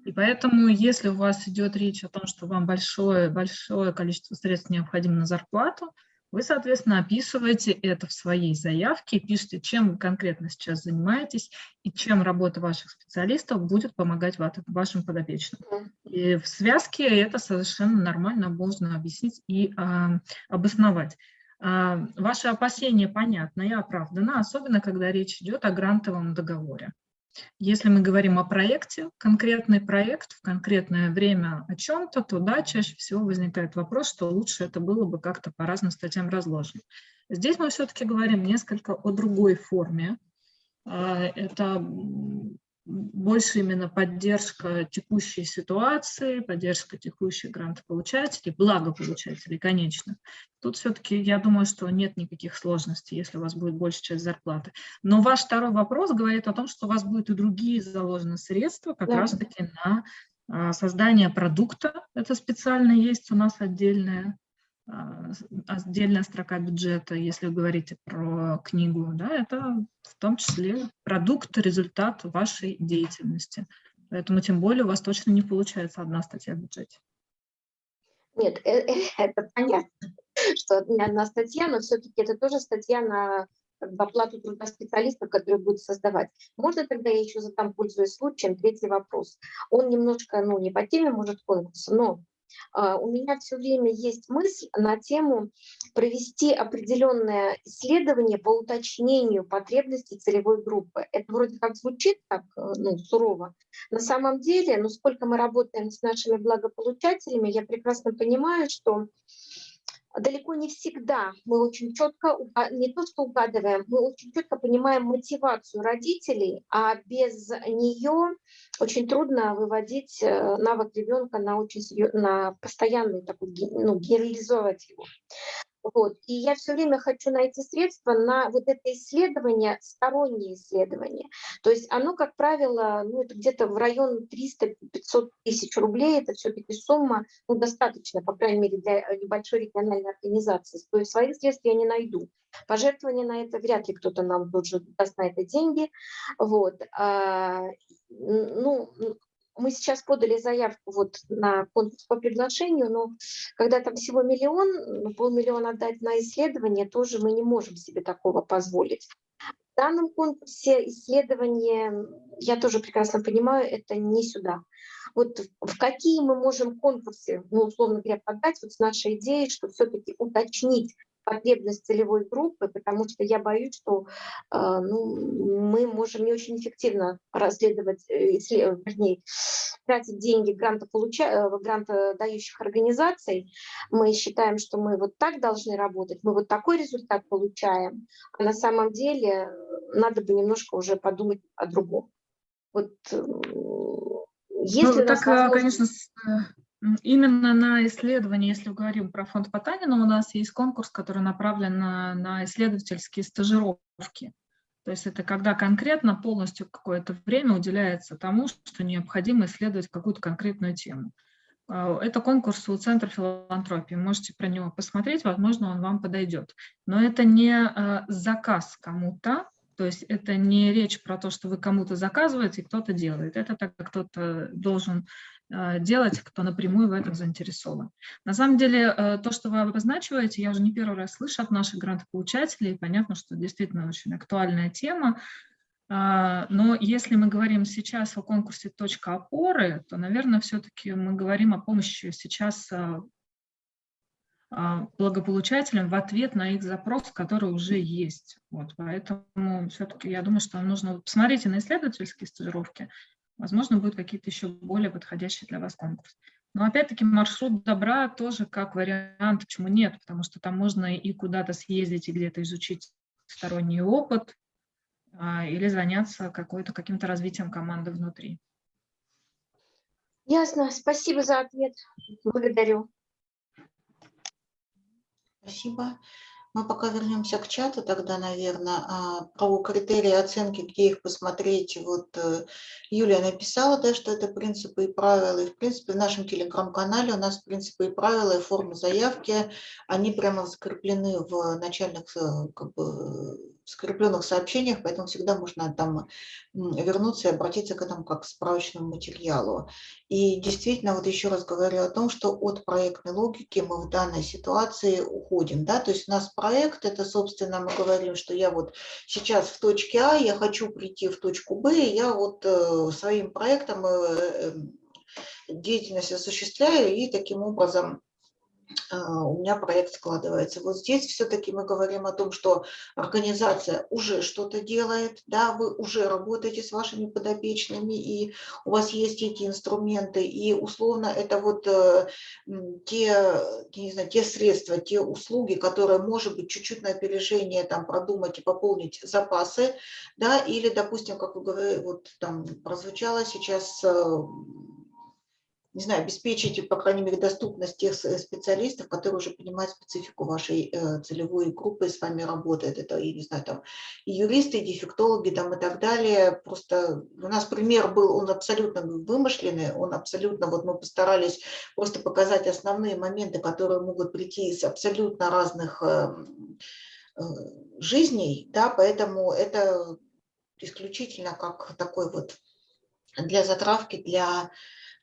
И поэтому, если у вас идет речь о том, что вам большое, большое количество средств необходимо на зарплату, вы, соответственно, описываете это в своей заявке, пишете, чем вы конкретно сейчас занимаетесь и чем работа ваших специалистов будет помогать ва- вашим подопечным. И в связке это совершенно нормально можно объяснить и а, обосновать. А, Ваши опасения понятны и оправданы, особенно когда речь идет о грантовом договоре. Если мы говорим о проекте, конкретный проект в конкретное время о чем-то, то да, чаще всего возникает вопрос, что лучше это было бы как-то по разным статьям разложено. Здесь мы все-таки говорим несколько о другой форме. А, Это больше именно поддержка текущей ситуации, поддержка текущих грантополучателей, благополучателей, конечно. Тут все-таки я думаю, что нет никаких сложностей, если у вас будет большая часть зарплаты. Но ваш второй вопрос говорит о том, что у вас будут и другие заложены средства как Да. раз-таки на а, создание продукта. Это специально есть у нас отдельная отдельная строка бюджета, если вы говорите про книгу, да, это в том числе продукт, результат вашей деятельности. Поэтому тем более у вас точно не получается одна статья в бюджете. Нет, э- э, это понятно, что не одна статья, но все-таки это тоже статья на как бы, оплату труда специалистов, которые будут создавать. Можно тогда я еще задам, пользуясь случаем, третий вопрос. Он немножко, ну, не по теме, может, конкурса, но а, у меня все время есть мысль на тему провести определенное исследование по уточнению потребностей целевой группы. Это вроде как звучит так э, ну, сурово. На самом деле, ну, сколько мы работаем с нашими благополучателями, я прекрасно понимаю, что далеко не всегда мы очень четко, не то что угадываем, мы очень четко понимаем мотивацию родителей, а без нее очень трудно выводить э, навык ребенка на очень на постоянный такой, ну, генерализовать его. Вот. И я все время хочу найти средства на вот это исследование, стороннее исследование. То есть оно, как правило, ну, это где-то в район 300-500 тысяч рублей. Это все-таки сумма ну, достаточно, по крайней мере, для э, небольшой региональной организации. То есть своих средств я не найду. Пожертвования на это вряд ли кто-то нам же даст на это деньги. Вот. А, ну, мы сейчас подали заявку вот на конкурс по приглашению, но когда там всего миллион, ну, полмиллиона отдать на исследование, тоже мы не можем себе такого позволить. В данном конкурсе исследования, я тоже прекрасно понимаю, это не сюда. Вот в какие мы можем конкурсы, ну, условно говоря, подать вот с нашей идеей, что все-таки уточнить потребность целевой группы, потому что я боюсь, что э, ну, мы можем не очень эффективно расследовать, э, вернее, тратить деньги грантополуча... Э, грантодающих организаций. Мы считаем, что мы вот так должны работать, мы вот такой результат получаем, а на самом деле надо бы немножко уже подумать о другом. Вот если ну, так, возможность... конечно, Именно на исследование, если говорим про фонд Потанина, у нас есть конкурс, который направлен на, на исследовательские стажировки. То есть это когда конкретно полностью какое-то время уделяется тому, что необходимо исследовать какую-то конкретную тему. А, это конкурс у Центра филантропии. Можете про него посмотреть, возможно, он вам подойдет. Но это не а, заказ кому-то, то есть это не речь про то, что вы кому-то заказываете, кто-то делает. Это так, кто-то должен делать, кто напрямую в этом заинтересован. На самом деле, э, то, что вы обозначиваете, я уже не первый раз слышу от наших грантополучателей, понятно, что действительно очень актуальная тема, а, но если мы говорим сейчас о конкурсе «Точка опоры», то, наверное, все-таки мы говорим о помощи сейчас э, а, благополучателям в ответ на их запрос, который уже есть. Вот, поэтому все-таки я думаю, что нужно... Посмотрите на исследовательские стажировки, Возможно, будут какие-то еще более подходящие для вас конкурсы. Но опять-таки маршрут добра тоже как вариант, почему нет, потому что там можно и куда-то съездить, и где-то изучить сторонний опыт, а, или заняться каким-то развитием команды внутри. Ясно. Спасибо за ответ. Благодарю. Спасибо. Мы пока вернемся к чату тогда, наверное, а, про критерии оценки, где их посмотреть. Вот э, Юлия написала, да, что это принципы и правила. И, в принципе, в нашем телеграм-канале у нас принципы и правила и формы заявки, они прямо закреплены в начальных э, как бы, скрепленных сообщениях, поэтому всегда можно там вернуться и обратиться к этому как к справочному материалу. И действительно, вот еще раз говорю о том, что от проектной логики мы в данной ситуации уходим. Да? То есть у нас проект, это, собственно, мы говорим, что я вот сейчас в точке А, я хочу прийти в точку Б, я вот э, своим проектом э, эм, деятельность осуществляю, и таким образом у меня проект складывается. Вот здесь все-таки мы говорим о том, что организация уже что-то делает, да, вы уже работаете с вашими подопечными, и у вас есть эти инструменты, и условно это вот э, те, не знаю, те средства, те услуги, которые, может быть, чуть-чуть на опережение там продумать и пополнить запасы, да, или, допустим, как вы говорите, вот там прозвучало сейчас э, не знаю, обеспечить, по крайней мере, доступность тех специалистов, которые уже понимают специфику вашей э, целевой группы и с вами работают. Это, я не знаю, там и юристы, и дефектологи там, и так далее. Просто у нас пример был, он абсолютно вымышленный, он абсолютно, вот мы постарались просто показать основные моменты, которые могут прийти из абсолютно разных э, э, жизней, да, поэтому это исключительно как такой вот для затравки, для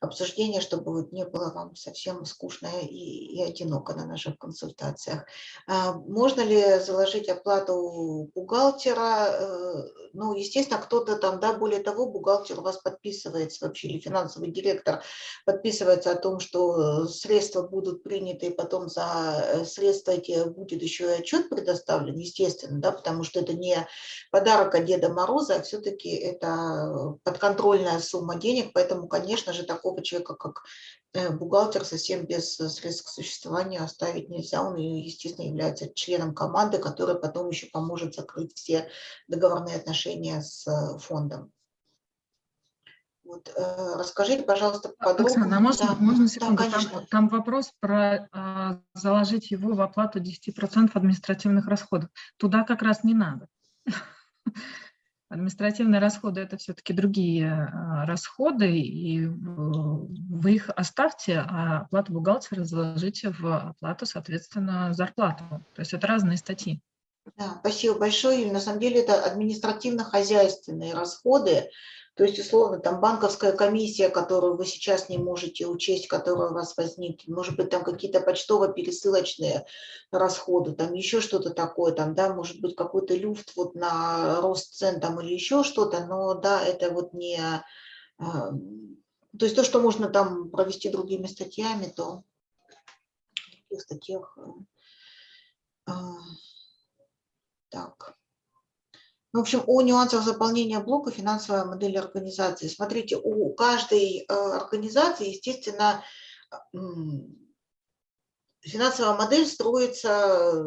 обсуждение, чтобы вот не было вам совсем скучно и, и одиноко на наших консультациях. А, можно ли заложить оплату бухгалтера? Э, ну, естественно, кто-то там, да, более того, бухгалтер у вас подписывается вообще, или финансовый директор подписывается о том, что средства будут приняты, и потом за средства эти будет еще и отчет предоставлен, естественно, да, потому что это не подарок от Деда Мороза, а все-таки это подконтрольная сумма денег, поэтому, конечно же, такого такого человека, как э, бухгалтер, совсем без э, средств к существованию оставить нельзя. Он, естественно, является членом команды, которая потом еще поможет закрыть все договорные отношения с э, фондом. Вот, расскажите, пожалуйста, подробнее. Оксана, а можно, да, можно секунду? Да, там, там вопрос про а, заложить его в оплату 10% административных расходов. Туда как раз не надо. Административные расходы – это все-таки другие а, расходы, и вы их оставьте, а оплату бухгалтера заложите в оплату, соответственно, зарплату. То есть это разные статьи. Да, спасибо большое, Юлия. На самом деле это административно-хозяйственные расходы, то есть, условно, там банковская комиссия, которую вы сейчас не можете учесть, которая у вас возникнет, может быть, там какие-то почтово-пересылочные расходы, там еще что-то такое, там, да, может быть, какой-то люфт вот на рост цен там или еще что-то, но да, это вот не... а, То есть то, что можно там провести другими статьями, то в таких статьях... а, Так. Ну, в общем, о нюансах заполнения блока финансовая модель организации. Смотрите, у каждой э, организации, естественно, м, финансовая модель строится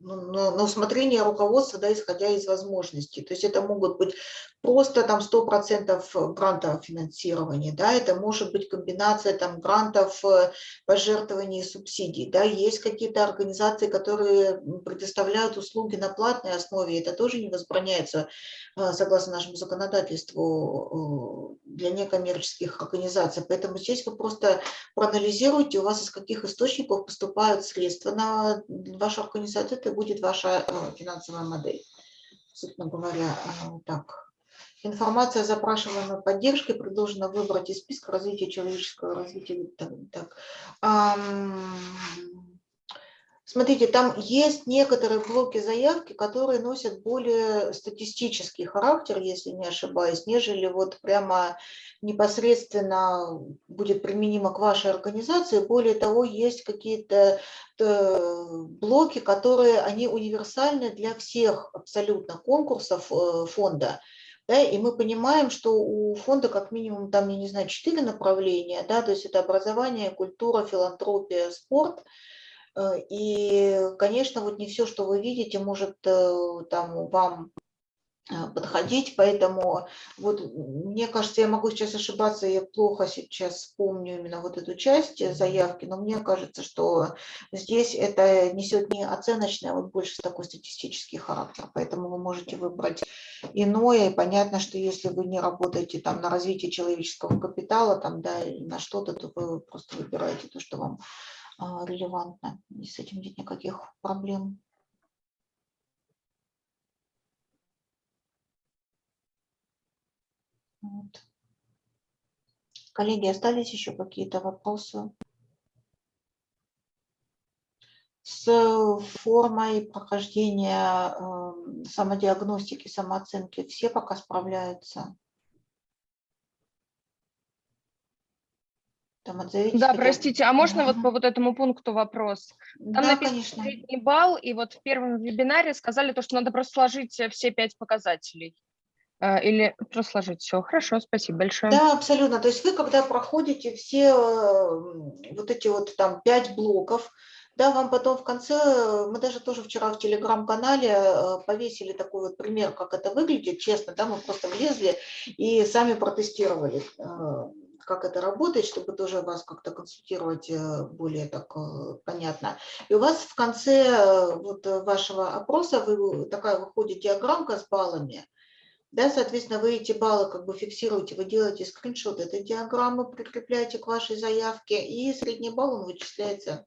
ну, на, на усмотрение руководства, да, исходя из возможностей. То есть это могут быть просто там 100% грантового финансирования, да, это может быть комбинация там грантов, э, пожертвований субсидий, да, есть какие-то организации, которые предоставляют услуги на платной основе, это тоже не возбраняется э, согласно нашему законодательству э, для некоммерческих организаций, поэтому здесь вы просто проанализируйте, у вас из каких источников поступают средства на вашу организацию, это будет ваша финансовая модель, собственно говоря, так. Информация о запрашиваемой поддержке предложена выбрать из списка развития человеческого развития. Так, так. Смотрите, там есть некоторые блоки заявки, которые носят более статистический характер, если не ошибаюсь, нежели вот прямо непосредственно будет применимо к вашей организации. Более того, есть какие-то э, блоки, которые они универсальны для всех абсолютно конкурсов э, фонда. Да, и мы понимаем, что у фонда как минимум там, я не знаю, четыре направления, да, то есть это образование, культура, филантропия, спорт. Э, и, конечно, вот не все, что вы видите, может э, там вам подходить, поэтому вот мне кажется, я могу сейчас ошибаться, я плохо сейчас помню именно вот эту часть заявки, но мне кажется, что здесь это несет не оценочный, а вот больше такой статистический характер, поэтому вы можете выбрать иное, и понятно, что если вы не работаете там на развитие человеческого капитала, там, да, на что-то, то вы просто выбираете то, что вам а, релевантно, и с этим нет никаких проблем. Вот. Коллеги, остались еще какие-то вопросы? С формой прохождения э, самодиагностики, самооценки все пока справляются? Там да, простите, а можно вот по вот этому пункту вопрос? Там да, написано конечно. средний балл, и вот в первом вебинаре сказали то, что надо просто сложить все пять показателей. А, или просто сложить все. Хорошо, спасибо большое. Да, абсолютно. То есть вы, когда проходите все вот эти вот там пять блоков, да, вам потом в конце, мы даже тоже вчера в телеграм-канале э, повесили такой вот пример, как это выглядит, честно, да, мы просто влезли и сами протестировали, э, как это работает, чтобы тоже вас как-то консультировать э, более так понятно. И у вас в конце вот вашего опроса вы, такая выходит диаграммка с баллами, да, соответственно, вы эти баллы как бы фиксируете, вы делаете скриншот этой диаграммы, прикрепляете к вашей заявке, и средний балл он вычисляется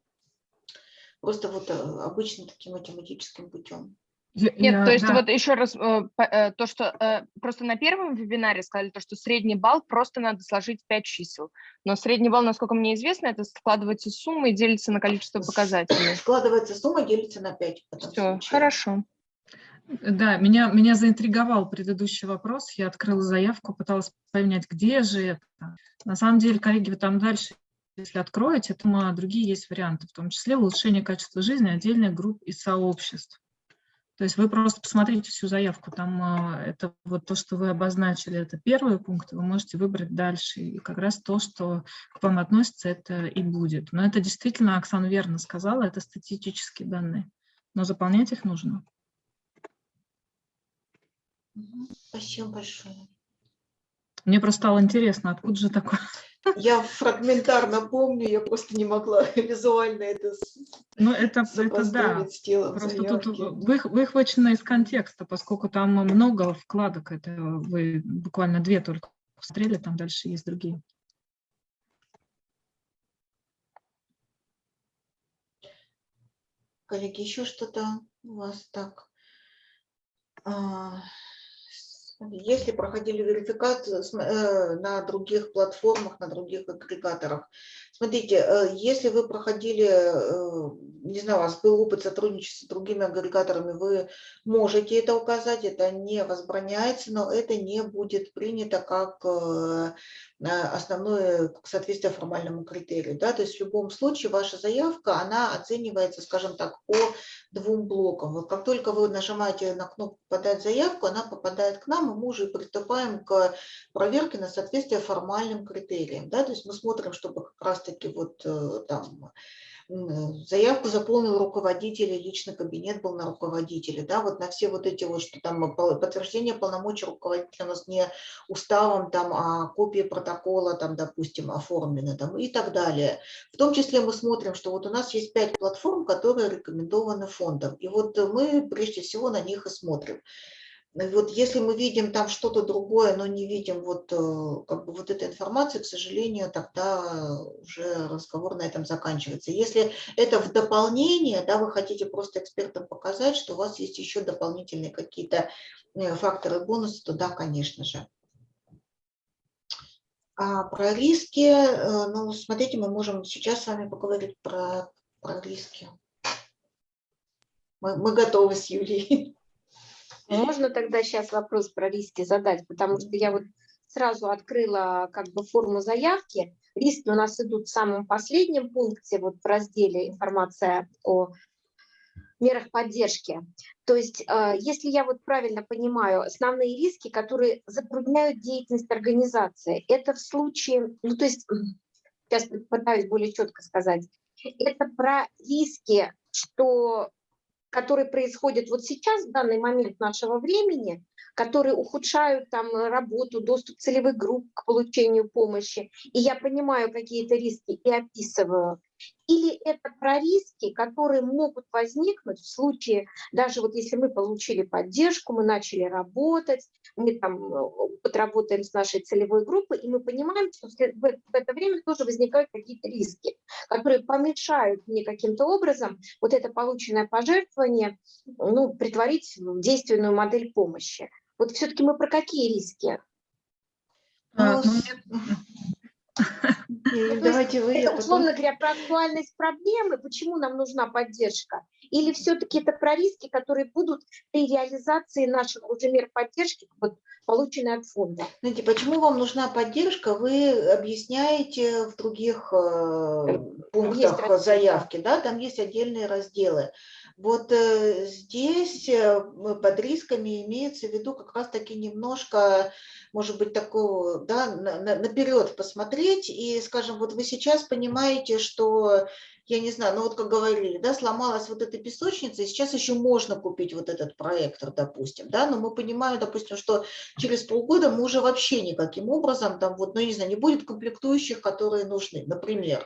просто вот э, обычным таким математическим путем. Нет, я, то есть да. вот еще раз, э, э, то, что просто на первом вебинаре сказали, то, что средний балл просто надо сложить 5 чисел. Но средний балл, насколько мне известно, это складывается сумма и делится на количество показателей. Складывается сумма, делится на 5. Все, хорошо. Да, меня, меня заинтриговал предыдущий вопрос. Я открыла заявку, пыталась понять, где же это. На самом деле, коллеги, вы там дальше, если откроете, там другие есть варианты, в том числе улучшение качества жизни отдельных групп и сообществ. То есть вы просто посмотрите всю заявку, там а, это вот то, что вы обозначили, это первый пункт, вы можете выбрать дальше. И как раз то, что к вам относится, это и будет. Но это действительно, Оксана верно сказала, это статистические данные, но заполнять их нужно. Спасибо большое. Мне просто стало интересно, откуда же такое? Я фрагментарно помню, я просто не могла визуально это Ну, это, это да, просто заявки. тут вы, выхвачено из контекста, поскольку там много вкладок, это вы буквально две только посмотрели, там дальше есть другие. Коллеги, еще что-то у вас так... А, Если проходили верификацию э, на других платформах, на других агрегаторах, смотрите, э, если вы проходили, э, не знаю, у вас был опыт сотрудничества с другими агрегаторами, вы можете это указать, это не возбраняется, но это не будет принято как основное соответствие формальному критерию. Да? То есть в любом случае ваша заявка, она оценивается, скажем так, по двум блокам. Вот как только вы нажимаете на кнопку «Подать заявку», она попадает к нам, и мы уже приступаем к проверке на соответствие формальным критериям. Да? То есть мы смотрим, чтобы как раз-таки вот э, там заявку заполнил руководитель, личный кабинет был на руководителе, да, вот на все вот эти вот, что там подтверждение полномочий руководителя у нас не уставом, там, а копии протокола, там, допустим, оформлены, там, и так далее. В том числе мы смотрим, что вот у нас есть пять платформ, которые рекомендованы фондом, и вот мы прежде всего на них и смотрим. Вот если мы видим там что-то другое, но не видим вот, э, как бы вот этой информации, к сожалению, тогда уже разговор на этом заканчивается. Если это в дополнение, да, вы хотите просто экспертам показать, что у вас есть еще дополнительные какие-то э, факторы бонуса, то да, конечно же. А про риски, э, ну, смотрите, мы можем сейчас с вами поговорить про, про риски. Мы, мы готовы с Юлией. Можно тогда сейчас вопрос про риски задать, потому что я вот сразу открыла как бы форму заявки. Риски у нас идут в самом последнем пункте, вот в разделе информация о мерах поддержки. То есть, э, если я вот правильно понимаю, основные риски, которые затрудняют деятельность организации, это в случае, ну то есть, сейчас пытаюсь более четко сказать, это про риски, что которые происходят вот сейчас, в данный момент нашего времени, которые ухудшают там работу, доступ целевых групп к получению помощи, и я понимаю какие-то риски и описываю, или это про риски, которые могут возникнуть в случае, даже вот если мы получили поддержку, мы начали работать, мы там э, подработаем с нашей целевой группой, и мы понимаем, что в это время тоже возникают какие-то риски, которые помешают мне каким-то образом вот это полученное пожертвование ну, притворить в действенную модель помощи. Вот все-таки мы про какие риски? А, ну, ну Давайте вы это, условно говоря, про актуальность проблемы, почему нам нужна поддержка, или все-таки это про риски, которые будут при реализации наших уже мер поддержки, вот, полученной от фонда. Знаете, почему вам нужна поддержка, вы объясняете в других э, пунктах заявки, да, там есть отдельные разделы. Вот э, здесь э, под рисками имеется в виду как раз-таки немножко, может быть, такого, да, на, на, наперед посмотреть. И, скажем, вот вы сейчас понимаете, что я не знаю, ну вот как говорили, да, сломалась вот эта песочница, и сейчас еще можно купить вот этот проектор, допустим, да, но мы понимаем, допустим, что через полгода мы уже вообще никаким образом, там вот, ну не знаю, не будет комплектующих, которые нужны, например,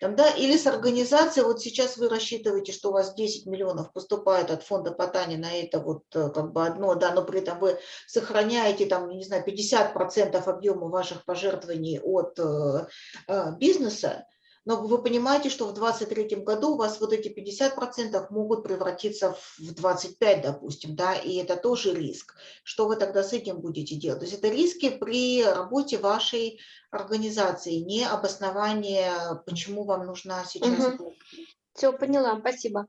там, да, или с организацией, вот сейчас вы рассчитываете, что у вас 10 миллионов поступает от фонда Потани на это вот э, как бы одно, да, но при этом вы сохраняете там, не знаю, 50% объема ваших пожертвований от э, э, бизнеса, но вы понимаете, что в 2023 году у вас вот эти 50% могут превратиться в 25, допустим, да, и это тоже риск. Что вы тогда с этим будете делать? То есть это риски при работе вашей организации, не обоснование, почему вам нужна сейчас. Угу. Все, поняла, спасибо.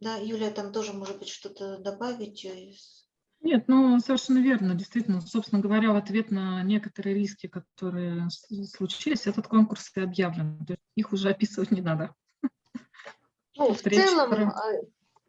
Да, Юлия, там тоже, может быть, что-то добавить из нет, ну совершенно верно. Действительно, собственно говоря, в ответ на некоторые риски, которые случились, этот конкурс и объявлен. Их уже описывать не надо. Ну, в целом,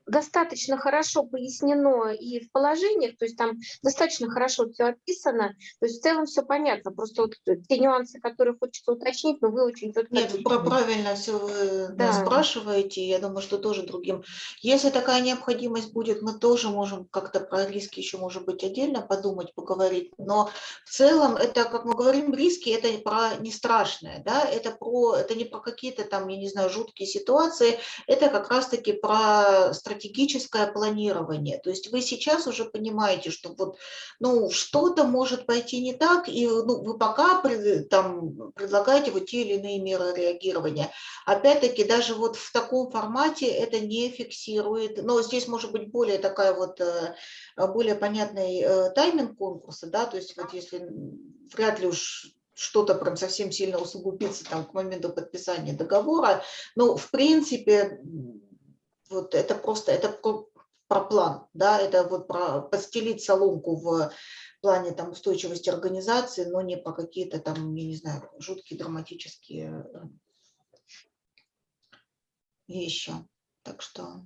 достаточно хорошо пояснено и в положениях, то есть там достаточно хорошо все описано, то есть в целом все понятно, просто вот те нюансы, которые хочется уточнить, но вы очень четко... Нет, про правильно все вы да. спрашиваете, я думаю, что тоже другим. Если такая необходимость будет, мы тоже можем как-то про риски еще, может быть, отдельно подумать, поговорить, но в целом это, как мы говорим, риски, это про не страшное, да, это, про, это не про какие-то там, я не знаю, жуткие ситуации, это как раз-таки про стратегию стратегическое планирование. То есть вы сейчас уже понимаете, что вот, ну, что-то может пойти не так, и ну, вы пока там, предлагаете вот те или иные меры реагирования. Опять-таки, даже вот в таком формате это не фиксирует, но здесь может быть более такая вот, э, более понятный э, тайминг конкурса, да, то есть вот если вряд ли уж что-то прям совсем сильно усугубится там к моменту подписания договора. Но в принципе вот это просто это про, про план, да, это вот про подстелить соломку в плане там устойчивости организации, но не по какие-то там, я не знаю, жуткие драматические вещи. Так что...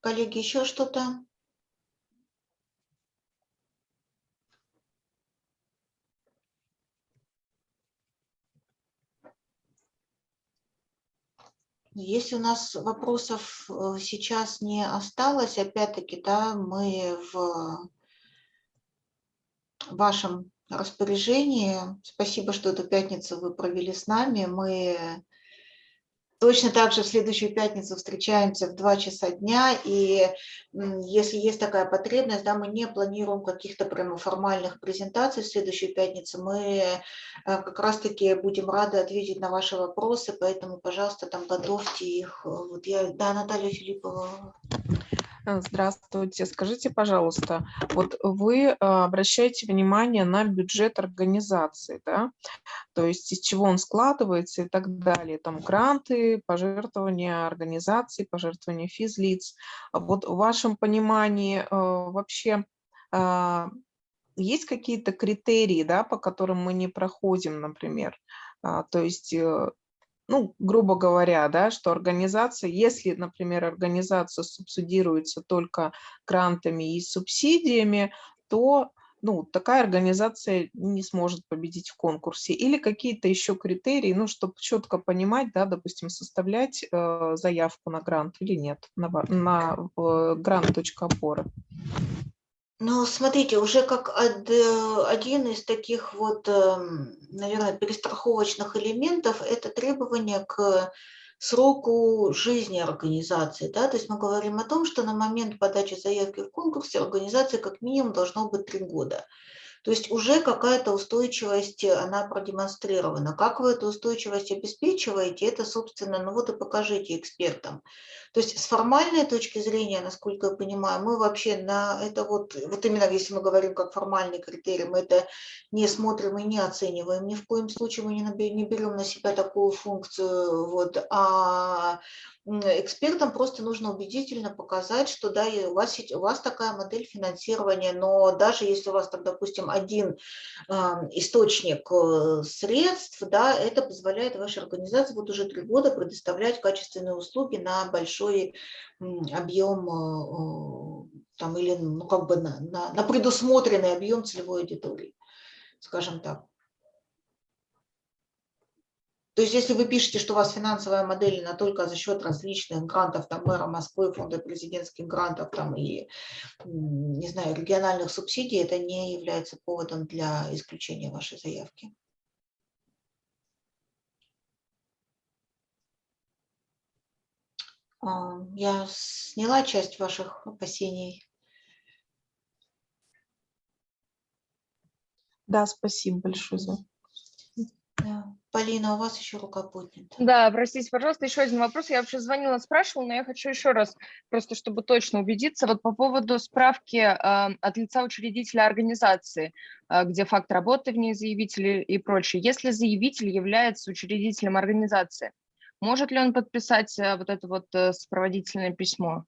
Коллеги, еще что-то? Если у нас вопросов э, сейчас не осталось, опять-таки, да, мы в вашем распоряжении. Спасибо, что эту пятницу вы провели с нами. Мы Точно так же в следующую пятницу встречаемся в 2 часа дня, и если есть такая потребность, да, мы не планируем каких-то прямо формальных презентаций в следующую пятницу, мы э, как раз-таки будем рады ответить на ваши вопросы, поэтому, пожалуйста, там готовьте их. Вот я, да, Наталья Филиппова. Э, здравствуйте. Скажите, пожалуйста, вот вы э, обращаете внимание на бюджет организации, да? То есть из чего он складывается и так далее. Там гранты, пожертвования организаций, пожертвования физлиц. Вот в вашем понимании э, вообще есть какие-то критерии, да, по которым мы не проходим, например? А, то есть ну, грубо говоря, да, что организация, если, например, организация субсидируется только грантами и субсидиями, то ну, такая организация не сможет победить в конкурсе. Или какие-то еще критерии, ну, чтобы четко понимать, да, допустим, составлять э, заявку на грант или нет, на, на э, грант.опора. Ну, смотрите, уже как э, один из таких вот, эм, наверное, перестраховочных элементов – это требование к сроку жизни организации. Да? То есть мы говорим о том, что на момент подачи заявки в конкурсе организации как минимум должно быть три года. То есть уже какая-то устойчивость, э, она продемонстрирована. Как вы эту устойчивость обеспечиваете, это, собственно, ну вот и покажите экспертам. То есть с формальной точки зрения, насколько я понимаю, мы вообще на это вот, вот именно если мы говорим как формальный критерий, мы это не смотрим и не оцениваем. Ни в коем случае мы не берем на себя такую функцию. Вот, а экспертам просто нужно убедительно показать, что да, у вас, у вас такая модель финансирования, но даже если у вас там, допустим, один э, источник э, средств, да, это позволяет вашей организации вот уже три года предоставлять качественные услуги на большой объем э, там, или ну, как бы на, на, на предусмотренный объем целевой аудитории, скажем так. То есть если вы пишете, что у вас финансовая модель она только за счет различных грантов, там, мэра Москвы, фонда президентских грантов там, и, не знаю, региональных субсидий, это не является поводом для исключения вашей заявки. А, я сняла часть ваших опасений. Да, спасибо большое за да. Полина, у вас еще рука поднята. Да, простите, пожалуйста, еще один вопрос. Я вообще звонила, спрашивала, но я хочу еще раз, просто чтобы точно убедиться, вот по поводу справки э, от лица учредителя организации, э, где факт работы в ней заявителя и прочее. Если заявитель является учредителем организации, может ли он подписать э, вот это вот э, сопроводительное письмо?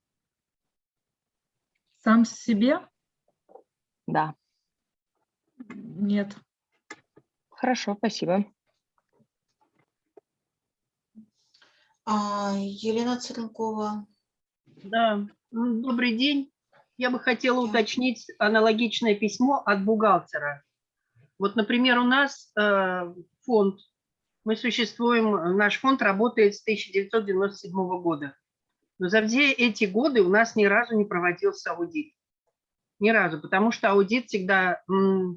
Сам себе? Да. Нет. Хорошо, спасибо. А, Елена Церенкова. Да, добрый день. Я бы хотела уточнить аналогичное письмо от бухгалтера. Вот, например, у нас э, фонд, мы существуем, наш фонд работает с 1997 года. Но за все эти годы у нас ни разу не проводился аудит. Ни разу, потому что аудит всегда, э,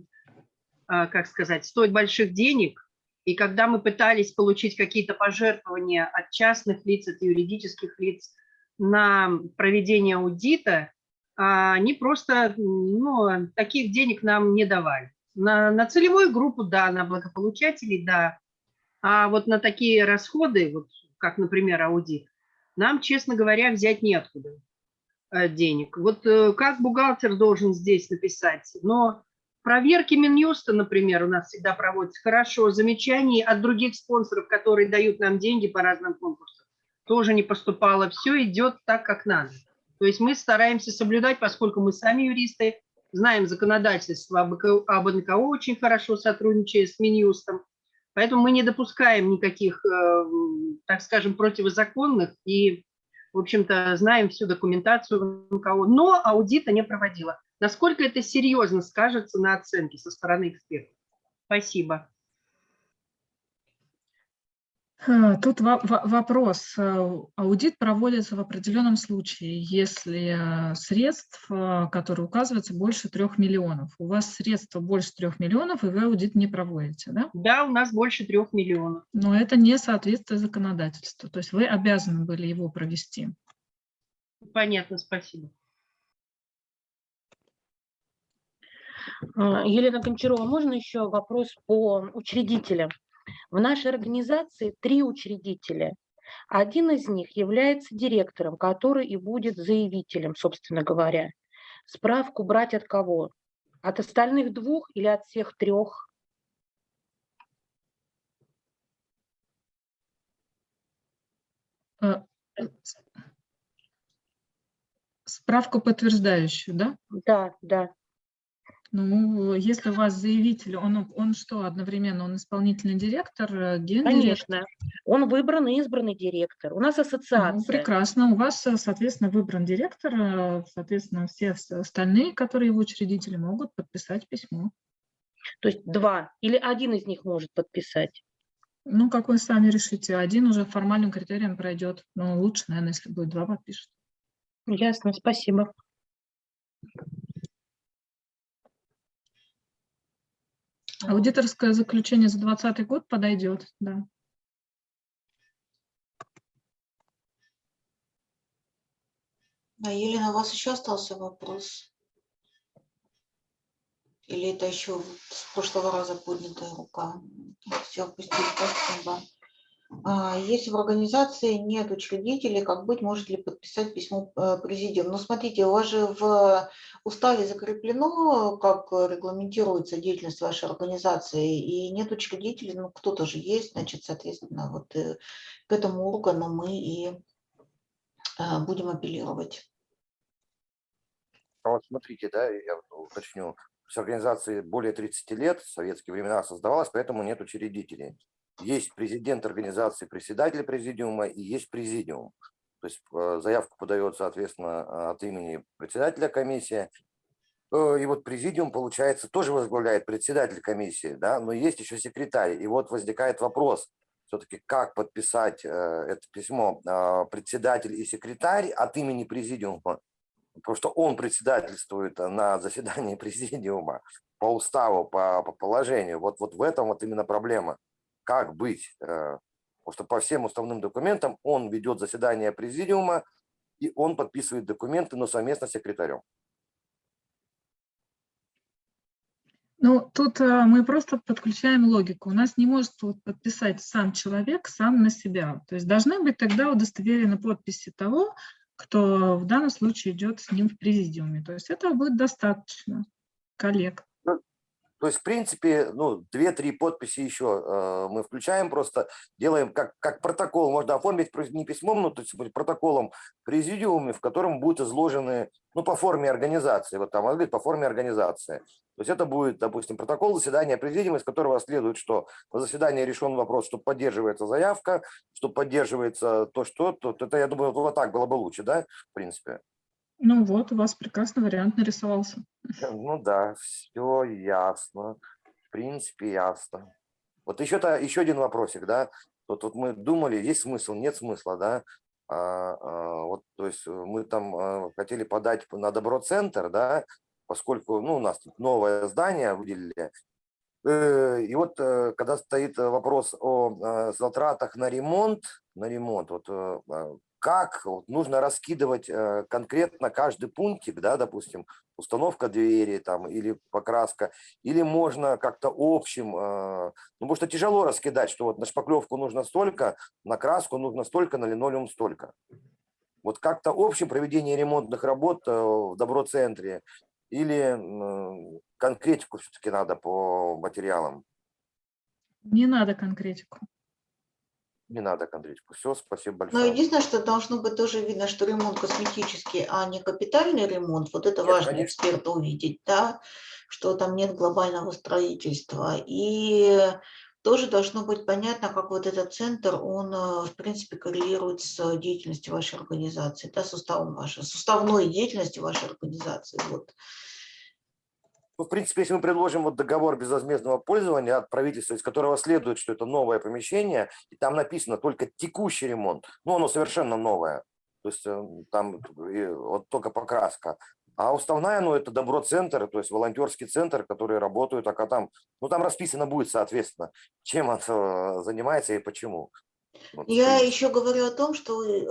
как сказать, стоит больших денег, И когда мы пытались получить какие-то пожертвования от частных лиц, от юридических лиц на проведение аудита, а они просто ну, таких денег нам не давали. На, на целевую группу, да, на благополучателей, да. А вот на такие расходы, вот, как, например, аудит, нам, честно говоря, взять неоткуда э, денег. Вот э, как бухгалтер должен здесь написать? Но проверки Минюста, например, у нас всегда проводятся хорошо. Замечаний от других спонсоров, которые дают нам деньги по разным конкурсам, тоже не поступало. Все идет так, как надо. То есть мы стараемся соблюдать, поскольку мы сами юристы, знаем законодательство об НКО очень хорошо, сотрудничая с Минюстом. Поэтому мы не допускаем никаких, э, так скажем, противозаконных и, в общем-то, знаем всю документацию НКО, но аудита не проводила. Насколько это серьезно скажется на оценке со стороны экспертов? Спасибо. А, тут вопрос. Э, аудит проводится в определенном случае, если э, средств, э, которые указываются, больше трех миллионов. У вас средства больше трех миллионов, и вы аудит не проводите, да? Да, у нас больше трех миллионов. Но это не соответствует законодательству, то есть вы обязаны были его провести. Понятно, спасибо. Елена Гончарова, можно еще вопрос по учредителям? В нашей организации три учредителя. Один из них является директором, который и будет заявителем, собственно говоря. Справку брать от кого? От остальных двух или от всех трех? Э, справку подтверждающую, да? Да, да. Ну, если у вас заявитель, он, он что, одновременно, он исполнительный директор, э, гендиректор? Конечно, он выбран и избранный директор. У нас ассоциация. Ну, прекрасно, у вас, э, соответственно, выбран директор, э, соответственно, все остальные, которые его учредители, могут подписать письмо. То есть два или один из них может подписать? Ну, как вы сами решите. Один уже формальным критерием пройдет, но лучше, наверное, если будет два подпишет. Ясно, спасибо. Аудиторское заключение за 2020 год подойдет, да. А, Елена, у вас еще остался вопрос? Или это еще с прошлого раза поднятая рука? Все, спасибо. А, если в организации нет учредителей, как быть, может ли подписать письмо э, президиум? Ну, смотрите, у вас же в уставе закреплено, как регламентируется деятельность вашей организации, и нет учредителей, ну, кто-то же есть, значит, соответственно, вот э, к этому органу мы и э, будем апеллировать. А вот смотрите, да, я уточню, с организацией более 30 лет, в советские времена создавалась, поэтому нет учредителей есть президент организации, председатель президиума и есть президиум. То есть э, заявку подает, соответственно, от имени председателя комиссии. Э, и вот президиум, получается, тоже возглавляет председатель комиссии, да, но есть еще секретарь. И вот возникает вопрос, все-таки как подписать э, это письмо председатель и секретарь от имени президиума, потому что он председательствует на заседании президиума по уставу, по, по положению. Вот, вот в этом вот именно проблема как быть. Э, потому что по всем уставным документам он ведет заседание президиума, и он подписывает документы, но совместно с секретарем. Ну, тут э, мы просто подключаем логику. У нас не может подписать сам человек сам на себя. То есть должны быть тогда удостоверены подписи того, кто в данном случае идет с ним в президиуме. То есть этого будет достаточно коллег. То есть, в принципе, ну, две-три подписи еще э, мы включаем, просто делаем как, как протокол, можно оформить не письмом, но то есть протоколом президиуме, в котором будут изложены, ну, по форме организации, вот там, говорит, по форме организации. То есть это будет, допустим, протокол заседания президиума, из которого следует, что на заседании решен вопрос, что поддерживается заявка, что поддерживается то, что, то, это, я думаю, вот так было бы лучше, да, в принципе. Ну вот, у вас прекрасный вариант нарисовался. Ну да, все ясно. В принципе, ясно. Вот еще-то еще один вопросик, да. Вот, вот мы думали, есть смысл, нет смысла, да. А, а, вот, то есть мы там а, хотели подать на добро-центр, да, поскольку ну, у нас тут новое здание выделили. Э, и вот э, когда стоит вопрос о затратах на ремонт, на ремонт, вот а, как вот, нужно раскидывать конкретно каждый пунктик, да, допустим, установка двери там или покраска, или можно как-то общим, ну, потому что тяжело раскидать, что вот на шпаклевку нужно столько, на краску нужно столько, на линолеум столько. Вот как-то общее проведение ремонтных работ в доброцентре или конкретику все-таки надо по материалам? Не надо конкретику. Не надо конкретику. Все, спасибо Но большое. единственное, что должно быть тоже видно, что ремонт косметический, а не капитальный ремонт. Вот это Нет, важно конечно. эксперту увидеть, да, что там нет глобального строительства. И тоже должно быть понятно, как вот этот центр, он, э, в принципе, коррелирует с деятельностью вашей организации, да, с уставом вашей, с уставной деятельностью вашей организации. Вот. Ну, в принципе, если мы предложим вот договор безвозмездного пользования от правительства, из которого следует, что это новое помещение, и там написано только текущий ремонт, ну, оно совершенно новое, то есть э, там вот только покраска. А уставная, ну, это добро-центр, то есть волонтерский центр, который работают, а там, ну, там расписано будет, соответственно, чем он э, занимается и почему. Вот, Я еще говорю о том, что э,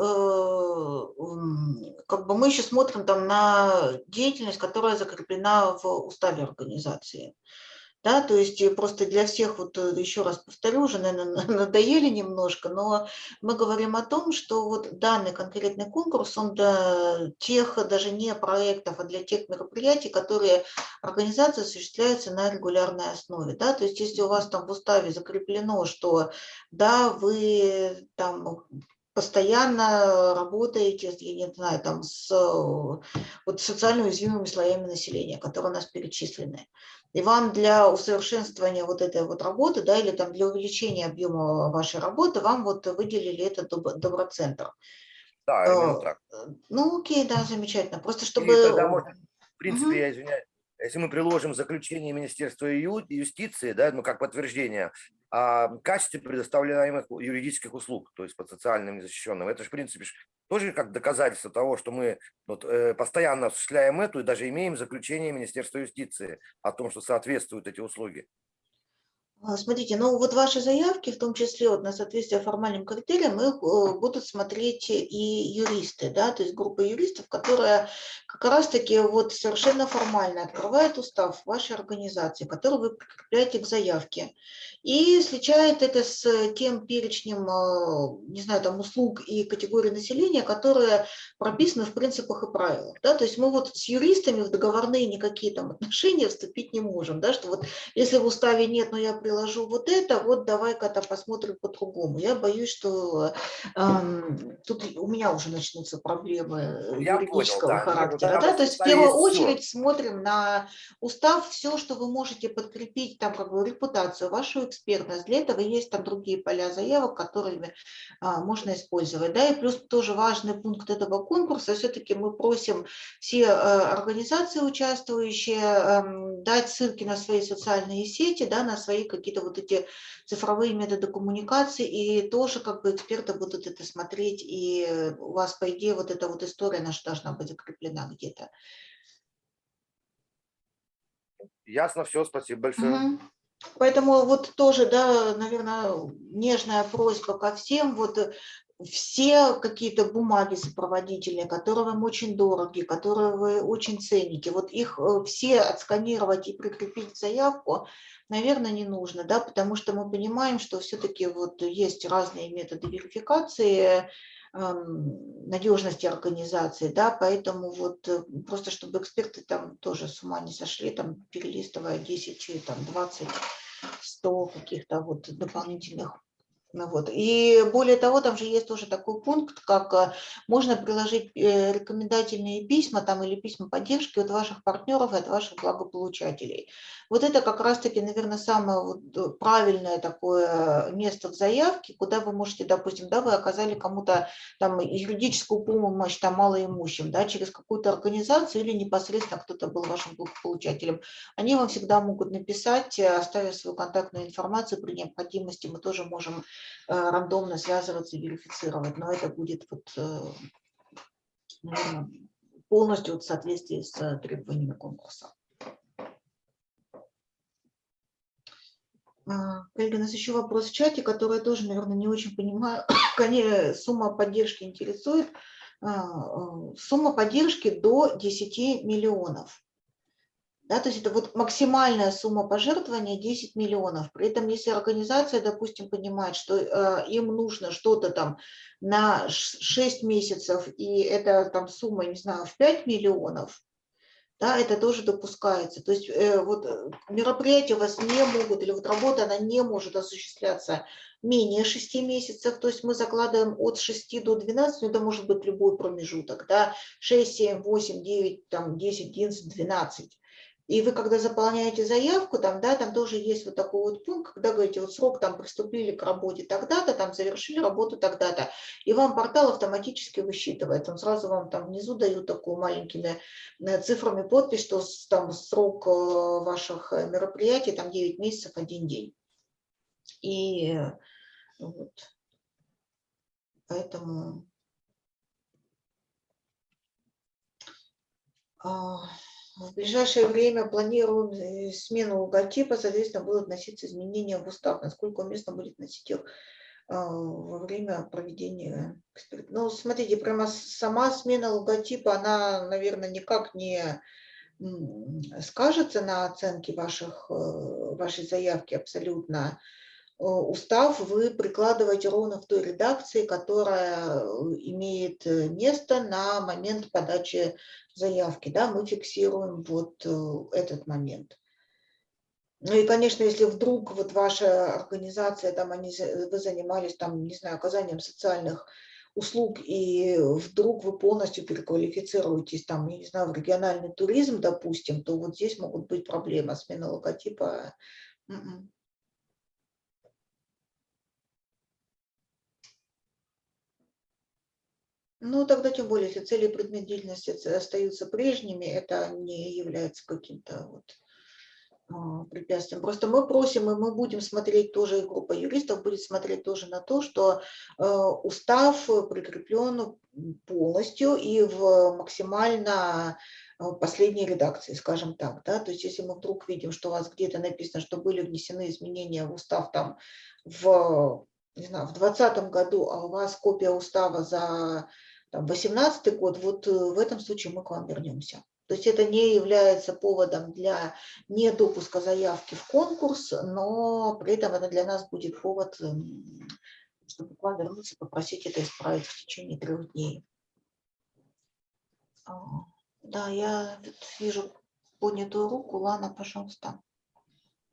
как бы мы еще смотрим там на деятельность, которая закреплена в уставе организации. Да, то есть э, просто для всех, вот э, еще раз повторю, уже, наверное, надоели немножко, но мы говорим о том, что вот данный конкретный конкурс, он для тех, даже не проектов, а для тех мероприятий, которые организация осуществляется на регулярной основе. Да? То есть если у вас там в уставе закреплено, что да, вы там постоянно работаете, я не знаю, там с вот, социально уязвимыми слоями населения, которые у нас перечислены. И вам для усовершенствования вот этой вот работы, да, или там для увеличения объема вашей работы, вам вот выделили этот доброцентр. Да, именно Э, так. Ну, окей, да, замечательно. Просто чтобы... тогда можно, в принципе, Мгм. я извиняюсь, если мы приложим заключение Министерства юстиции, да, ну, как подтверждение о качестве предоставляемых юридических услуг, то есть по социальным незащищенным, это же, в принципе, тоже как доказательство того, что мы вот, э, постоянно осуществляем эту и даже имеем заключение Министерства юстиции о том, что соответствуют эти услуги. А, Смотрите, ну вот ваши заявки, в том числе вот на соответствие формальным критериям, их э, будут смотреть и юристы, да, то есть группа юристов, которая как раз-таки вот совершенно формально открывает устав вашей организации, который вы прикрепляете к заявке, и сличает это с тем перечнем, э, не знаю, там услуг и категорий населения, которые прописаны в принципах и правилах, да, то есть мы вот с юристами в договорные никакие там отношения вступить не можем, да, что вот если в уставе нет, но я приложу вот это, вот давай-ка-то посмотрим по-другому. Я боюсь, что эм, тут у меня уже начнутся проблемы Ну, я понял, юридического да. Нет, ну характера. Да? в То есть в первую очередь смотрим на устав, все, что вы можете подкрепить, там как бы репутацию, вашу экспертность. Для этого есть там другие поля заявок, которыми а, можно использовать. Да? И плюс тоже важный пункт этого конкурса, все-таки мы просим все э, организации, участвующие, эм, дать ссылки на свои социальные сети, да, на свои какие-то вот эти цифровые методы коммуникации, и тоже как бы эксперты будут это смотреть, и у вас, по идее, вот эта вот история наша должна быть закреплена где-то. Ясно, все, спасибо большое. Мгм. Поэтому вот тоже, да, наверное, нежная просьба ко всем, вот все какие-то бумаги сопроводительные, которые вам очень дороги, которые вы очень цените, вот их э, все отсканировать и прикрепить заявку, наверное, не нужно, да, потому что мы понимаем, что все-таки вот есть разные методы верификации, эм, надежности организации, да, поэтому вот э, просто чтобы эксперты там тоже с ума не сошли, там перелистывая 10, и там 20, 100 каких-то вот дополнительных вот. И более того, там же есть тоже такой пункт, как э, можно приложить э, рекомендательные письма там, или письма поддержки от ваших партнеров и от ваших благополучателей. Вот это как раз-таки, наверное, самое вот э, правильное такое место в заявке, куда вы можете, допустим, да, вы оказали кому-то там юридическую помощь там малоимущим, да, через какую-то организацию или непосредственно кто-то был вашим благополучателем. Они вам всегда могут написать, оставив свою контактную информацию, при необходимости мы тоже можем рандомно связываться и верифицировать, но это будет вот, э, наверное, полностью в соответствии с э, требованиями конкурса. А, Коллеги, у нас еще вопрос в чате, который я тоже, наверное, не очень понимаю. Конечно, сумма поддержки интересует. А, сумма поддержки до 10 миллионов. Да, то есть это вот максимальная сумма пожертвования 10 миллионов. При этом, если организация, допустим, понимает, что э, им нужно что-то там на 6 месяцев, и это там сумма, не знаю, в 5 миллионов, да, это тоже допускается. То есть э, вот э, мероприятия у вас не могут, или вот работа, она не может осуществляться менее 6 месяцев, то есть мы закладываем от 6 до 12, но это может быть любой промежуток, да, 6, 7, 8, 9, там, 10, 11, 12. И вы, когда заполняете заявку, там, да, там тоже есть вот такой вот пункт, когда говорите, вот срок там приступили к работе тогда-то, там завершили работу тогда-то, и вам портал автоматически высчитывает, он сразу вам там внизу дают такую маленькими э, цифрами подпись, что там срок э, ваших э, мероприятий там 9 месяцев, один день. И вот, поэтому... А, в ближайшее время планируем э, смену логотипа, соответственно, будут вноситься изменения в устав. Насколько уместно будет носить их а, во время проведения эксперимента. Ну, смотрите, прямо сама смена логотипа, она, наверное, никак не скажется на оценке ваших, э, вашей заявки абсолютно. Э, устав вы прикладываете ровно в той редакции, которая имеет место на момент подачи заявки, да, мы фиксируем вот э, этот момент. Ну и, конечно, если вдруг вот ваша организация, там они, вы занимались, там, не знаю, оказанием социальных услуг, и вдруг вы полностью переквалифицируетесь, там, я не знаю, в региональный туризм, допустим, то вот здесь могут быть проблемы, смена логотипа. Ну, тогда тем более, если цели и предмет деятельности остаются прежними, это не является каким-то вот а, препятствием. Просто мы просим, и мы будем смотреть тоже, группа юристов будет смотреть тоже на то, что э, устав прикреплен полностью и в максимально э, последней редакции, скажем так. Да? То есть если мы вдруг видим, что у вас где-то написано, что были внесены изменения в устав там в не знаю, в 2020 году, а у вас копия устава за 2018 год, вот э, в этом случае мы к вам вернемся. То есть это не является поводом для недопуска заявки в конкурс, но при этом это для нас будет повод, эм, чтобы к вам вернуться, попросить это исправить в течение трех дней. А, да, я вижу поднятую руку. Лана, пожалуйста.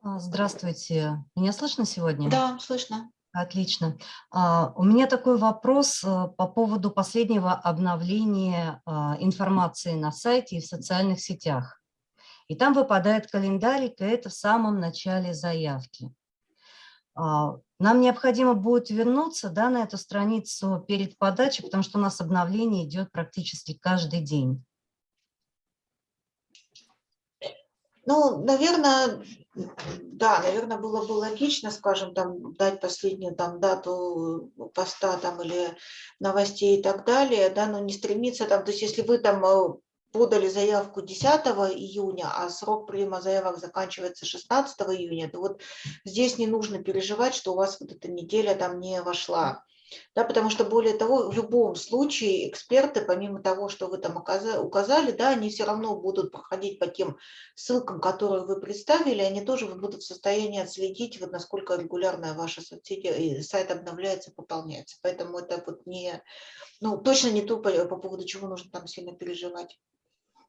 А, здравствуйте. Меня слышно сегодня? Да, слышно. Отлично. А, у меня такой вопрос э, по поводу последнего обновления а, информации на сайте и в социальных сетях. И там выпадает календарик, и это в самом начале заявки. А, нам необходимо будет вернуться да, на эту страницу перед подачей, потому что у нас обновление идет практически каждый день. Ну, наверное, да, наверное, было бы логично, скажем, там, дать последнюю там, дату поста там, или новостей и так далее, да, но не стремиться там, то есть если вы там э, подали заявку 10 июня, а срок приема заявок заканчивается 16 июня, то вот здесь не нужно переживать, что у вас вот эта неделя там не вошла. Да, потому что, более того, в любом случае эксперты, помимо того, что вы там указали, да, они все равно будут проходить по тем ссылкам, которые вы представили, они тоже будут в состоянии отследить, вот насколько регулярно ваша соцсеть, сайт обновляется, пополняется. Поэтому это вот не, ну, точно не то, по, по поводу чего нужно там сильно переживать.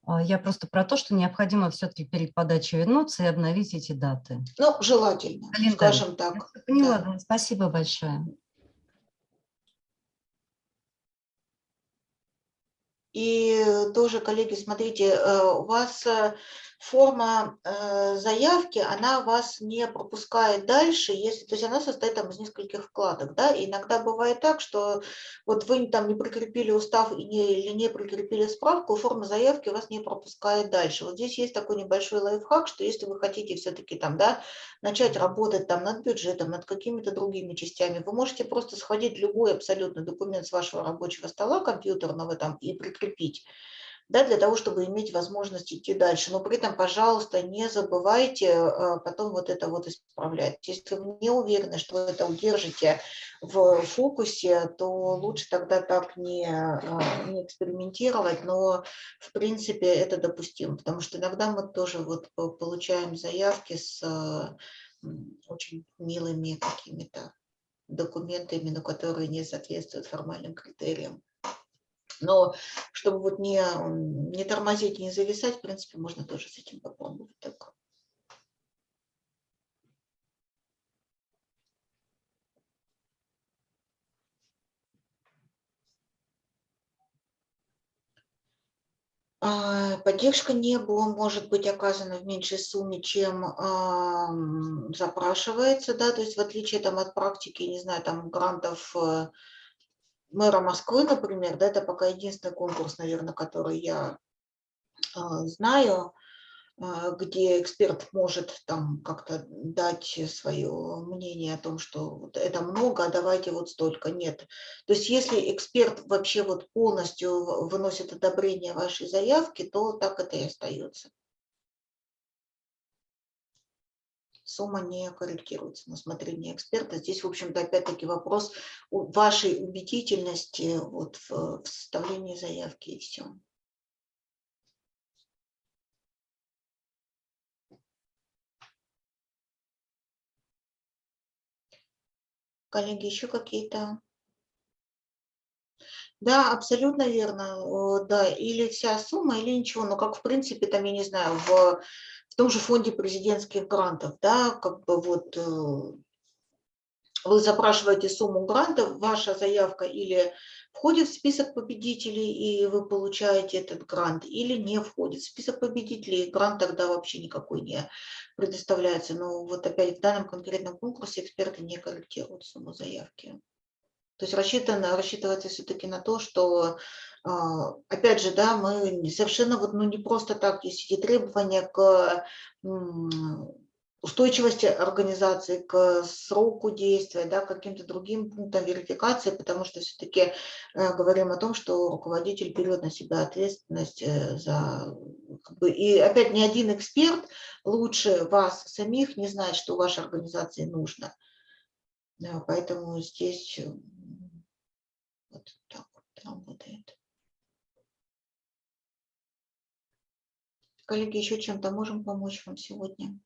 А, я просто про то, что необходимо все-таки перед подачей вернуться и обновить эти даты. Ну, желательно, Календарь. скажем так. Я поняла, да. спасибо большое. И тоже, коллеги, смотрите, э, у вас э, форма э, заявки, она вас не пропускает дальше, если, то есть она состоит там из нескольких вкладок, да, иногда бывает так, что вот вы там не прикрепили устав и не, или не прикрепили справку, форма заявки вас не пропускает дальше. Вот здесь есть такой небольшой лайфхак, что если вы хотите все-таки там, да, начать работать там над бюджетом, над какими-то другими частями, вы можете просто сходить любой абсолютно документ с вашего рабочего стола компьютерного там и прикрепить да, для того, чтобы иметь возможность идти дальше. Но при этом, пожалуйста, не забывайте э, потом вот это вот исправлять. Если вы не уверены, что вы это удержите в фокусе, то лучше тогда так не, э, не экспериментировать, но в принципе это допустимо, потому что иногда мы тоже вот получаем заявки с э, очень милыми какими-то документами, но которые не соответствуют формальным критериям. Но чтобы вот не, не тормозить, не зависать, в принципе, можно тоже с этим попробовать. Так. А, поддержка не была, может быть оказана в меньшей сумме, чем э, запрашивается, да, то есть в отличие там, от практики, не знаю, там грантов э, мэра Москвы, например, да, это пока единственный конкурс, наверное, который я э, знаю, э, где эксперт может там как-то дать свое мнение о том, что вот это много, а давайте вот столько. Нет. То есть если эксперт вообще вот полностью выносит одобрение вашей заявки, то так это и остается. Сумма не корректируется на смотрение эксперта. Здесь, в общем-то, опять-таки вопрос вашей убедительности вот в, в составлении заявки и все. Коллеги, еще какие-то? Да, абсолютно верно. Да, или вся сумма, или ничего. Но как, в принципе, там, я не знаю, в в том же фонде президентских грантов, да, как бы вот э, вы запрашиваете сумму грантов, ваша заявка или входит в список победителей, и вы получаете этот грант, или не входит в список победителей, грант тогда вообще никакой не предоставляется. Но вот опять в данном конкретном конкурсе эксперты не корректируют сумму заявки. То есть рассчитано, рассчитывается все-таки на то, что опять же, да, мы совершенно вот, ну, не просто так, есть эти требования к устойчивости организации, к сроку действия, да, каким-то другим пунктам верификации, потому что все-таки э, говорим о том, что руководитель берет на себя ответственность э, за... Как бы, и опять ни один эксперт лучше вас самих не знает, что вашей организации нужно. Да, поэтому здесь вот так вот работает. Коллеги, еще чем-то можем помочь вам сегодня?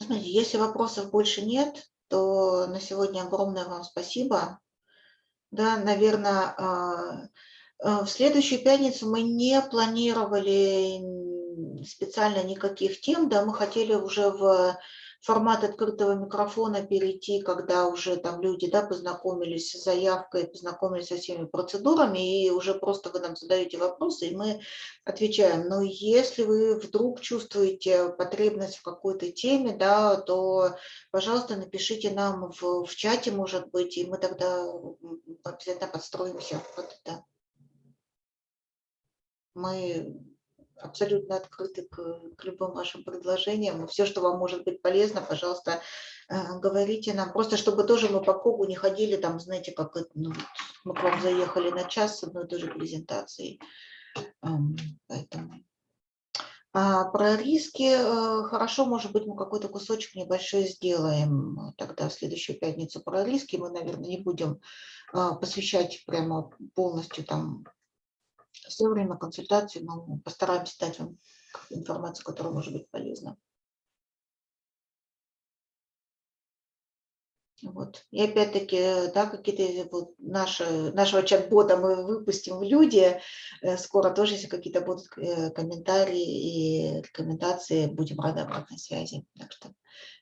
Смотрите, если вопросов больше нет, то на сегодня огромное вам спасибо. Да, наверное, а, а, в следующую пятницу мы не планировали специально никаких тем, да, мы хотели уже в формат открытого микрофона перейти, когда уже там люди да, познакомились с заявкой, познакомились со всеми процедурами, и уже просто вы нам задаете вопросы, и мы отвечаем. Но если вы вдруг чувствуете потребность в какой-то теме, да, то, пожалуйста, напишите нам в, в чате, может быть, и мы тогда обязательно подстроимся под это. Мы абсолютно открыты к, к любым вашим предложениям. Все, что вам может быть полезно, пожалуйста, э, говорите нам. Просто чтобы тоже мы по кругу не ходили, там, знаете, как ну, мы к вам заехали на час с одной и той же презентацией. Эм, поэтому. А про риски э, хорошо, может быть, мы какой-то кусочек небольшой сделаем тогда в следующую пятницу про риски. Мы, наверное, не будем э, посвящать прямо полностью там все время консультации, но постараемся дать вам информацию, которая может быть полезна. Вот. И опять-таки, да, какие-то вот наши, нашего чат-бота мы выпустим в люди. Э, скоро тоже, если какие-то будут э, комментарии и рекомендации, будем рады обратной связи. Так что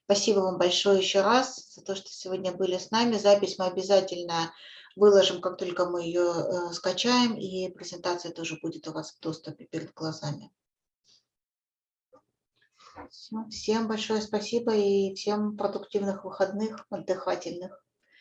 спасибо вам большое еще раз за то, что сегодня были с нами. Запись мы обязательно выложим, как только мы ее э, скачаем, и презентация тоже будет у вас в доступе перед глазами. Все. Всем большое спасибо и всем продуктивных выходных, отдыхательных.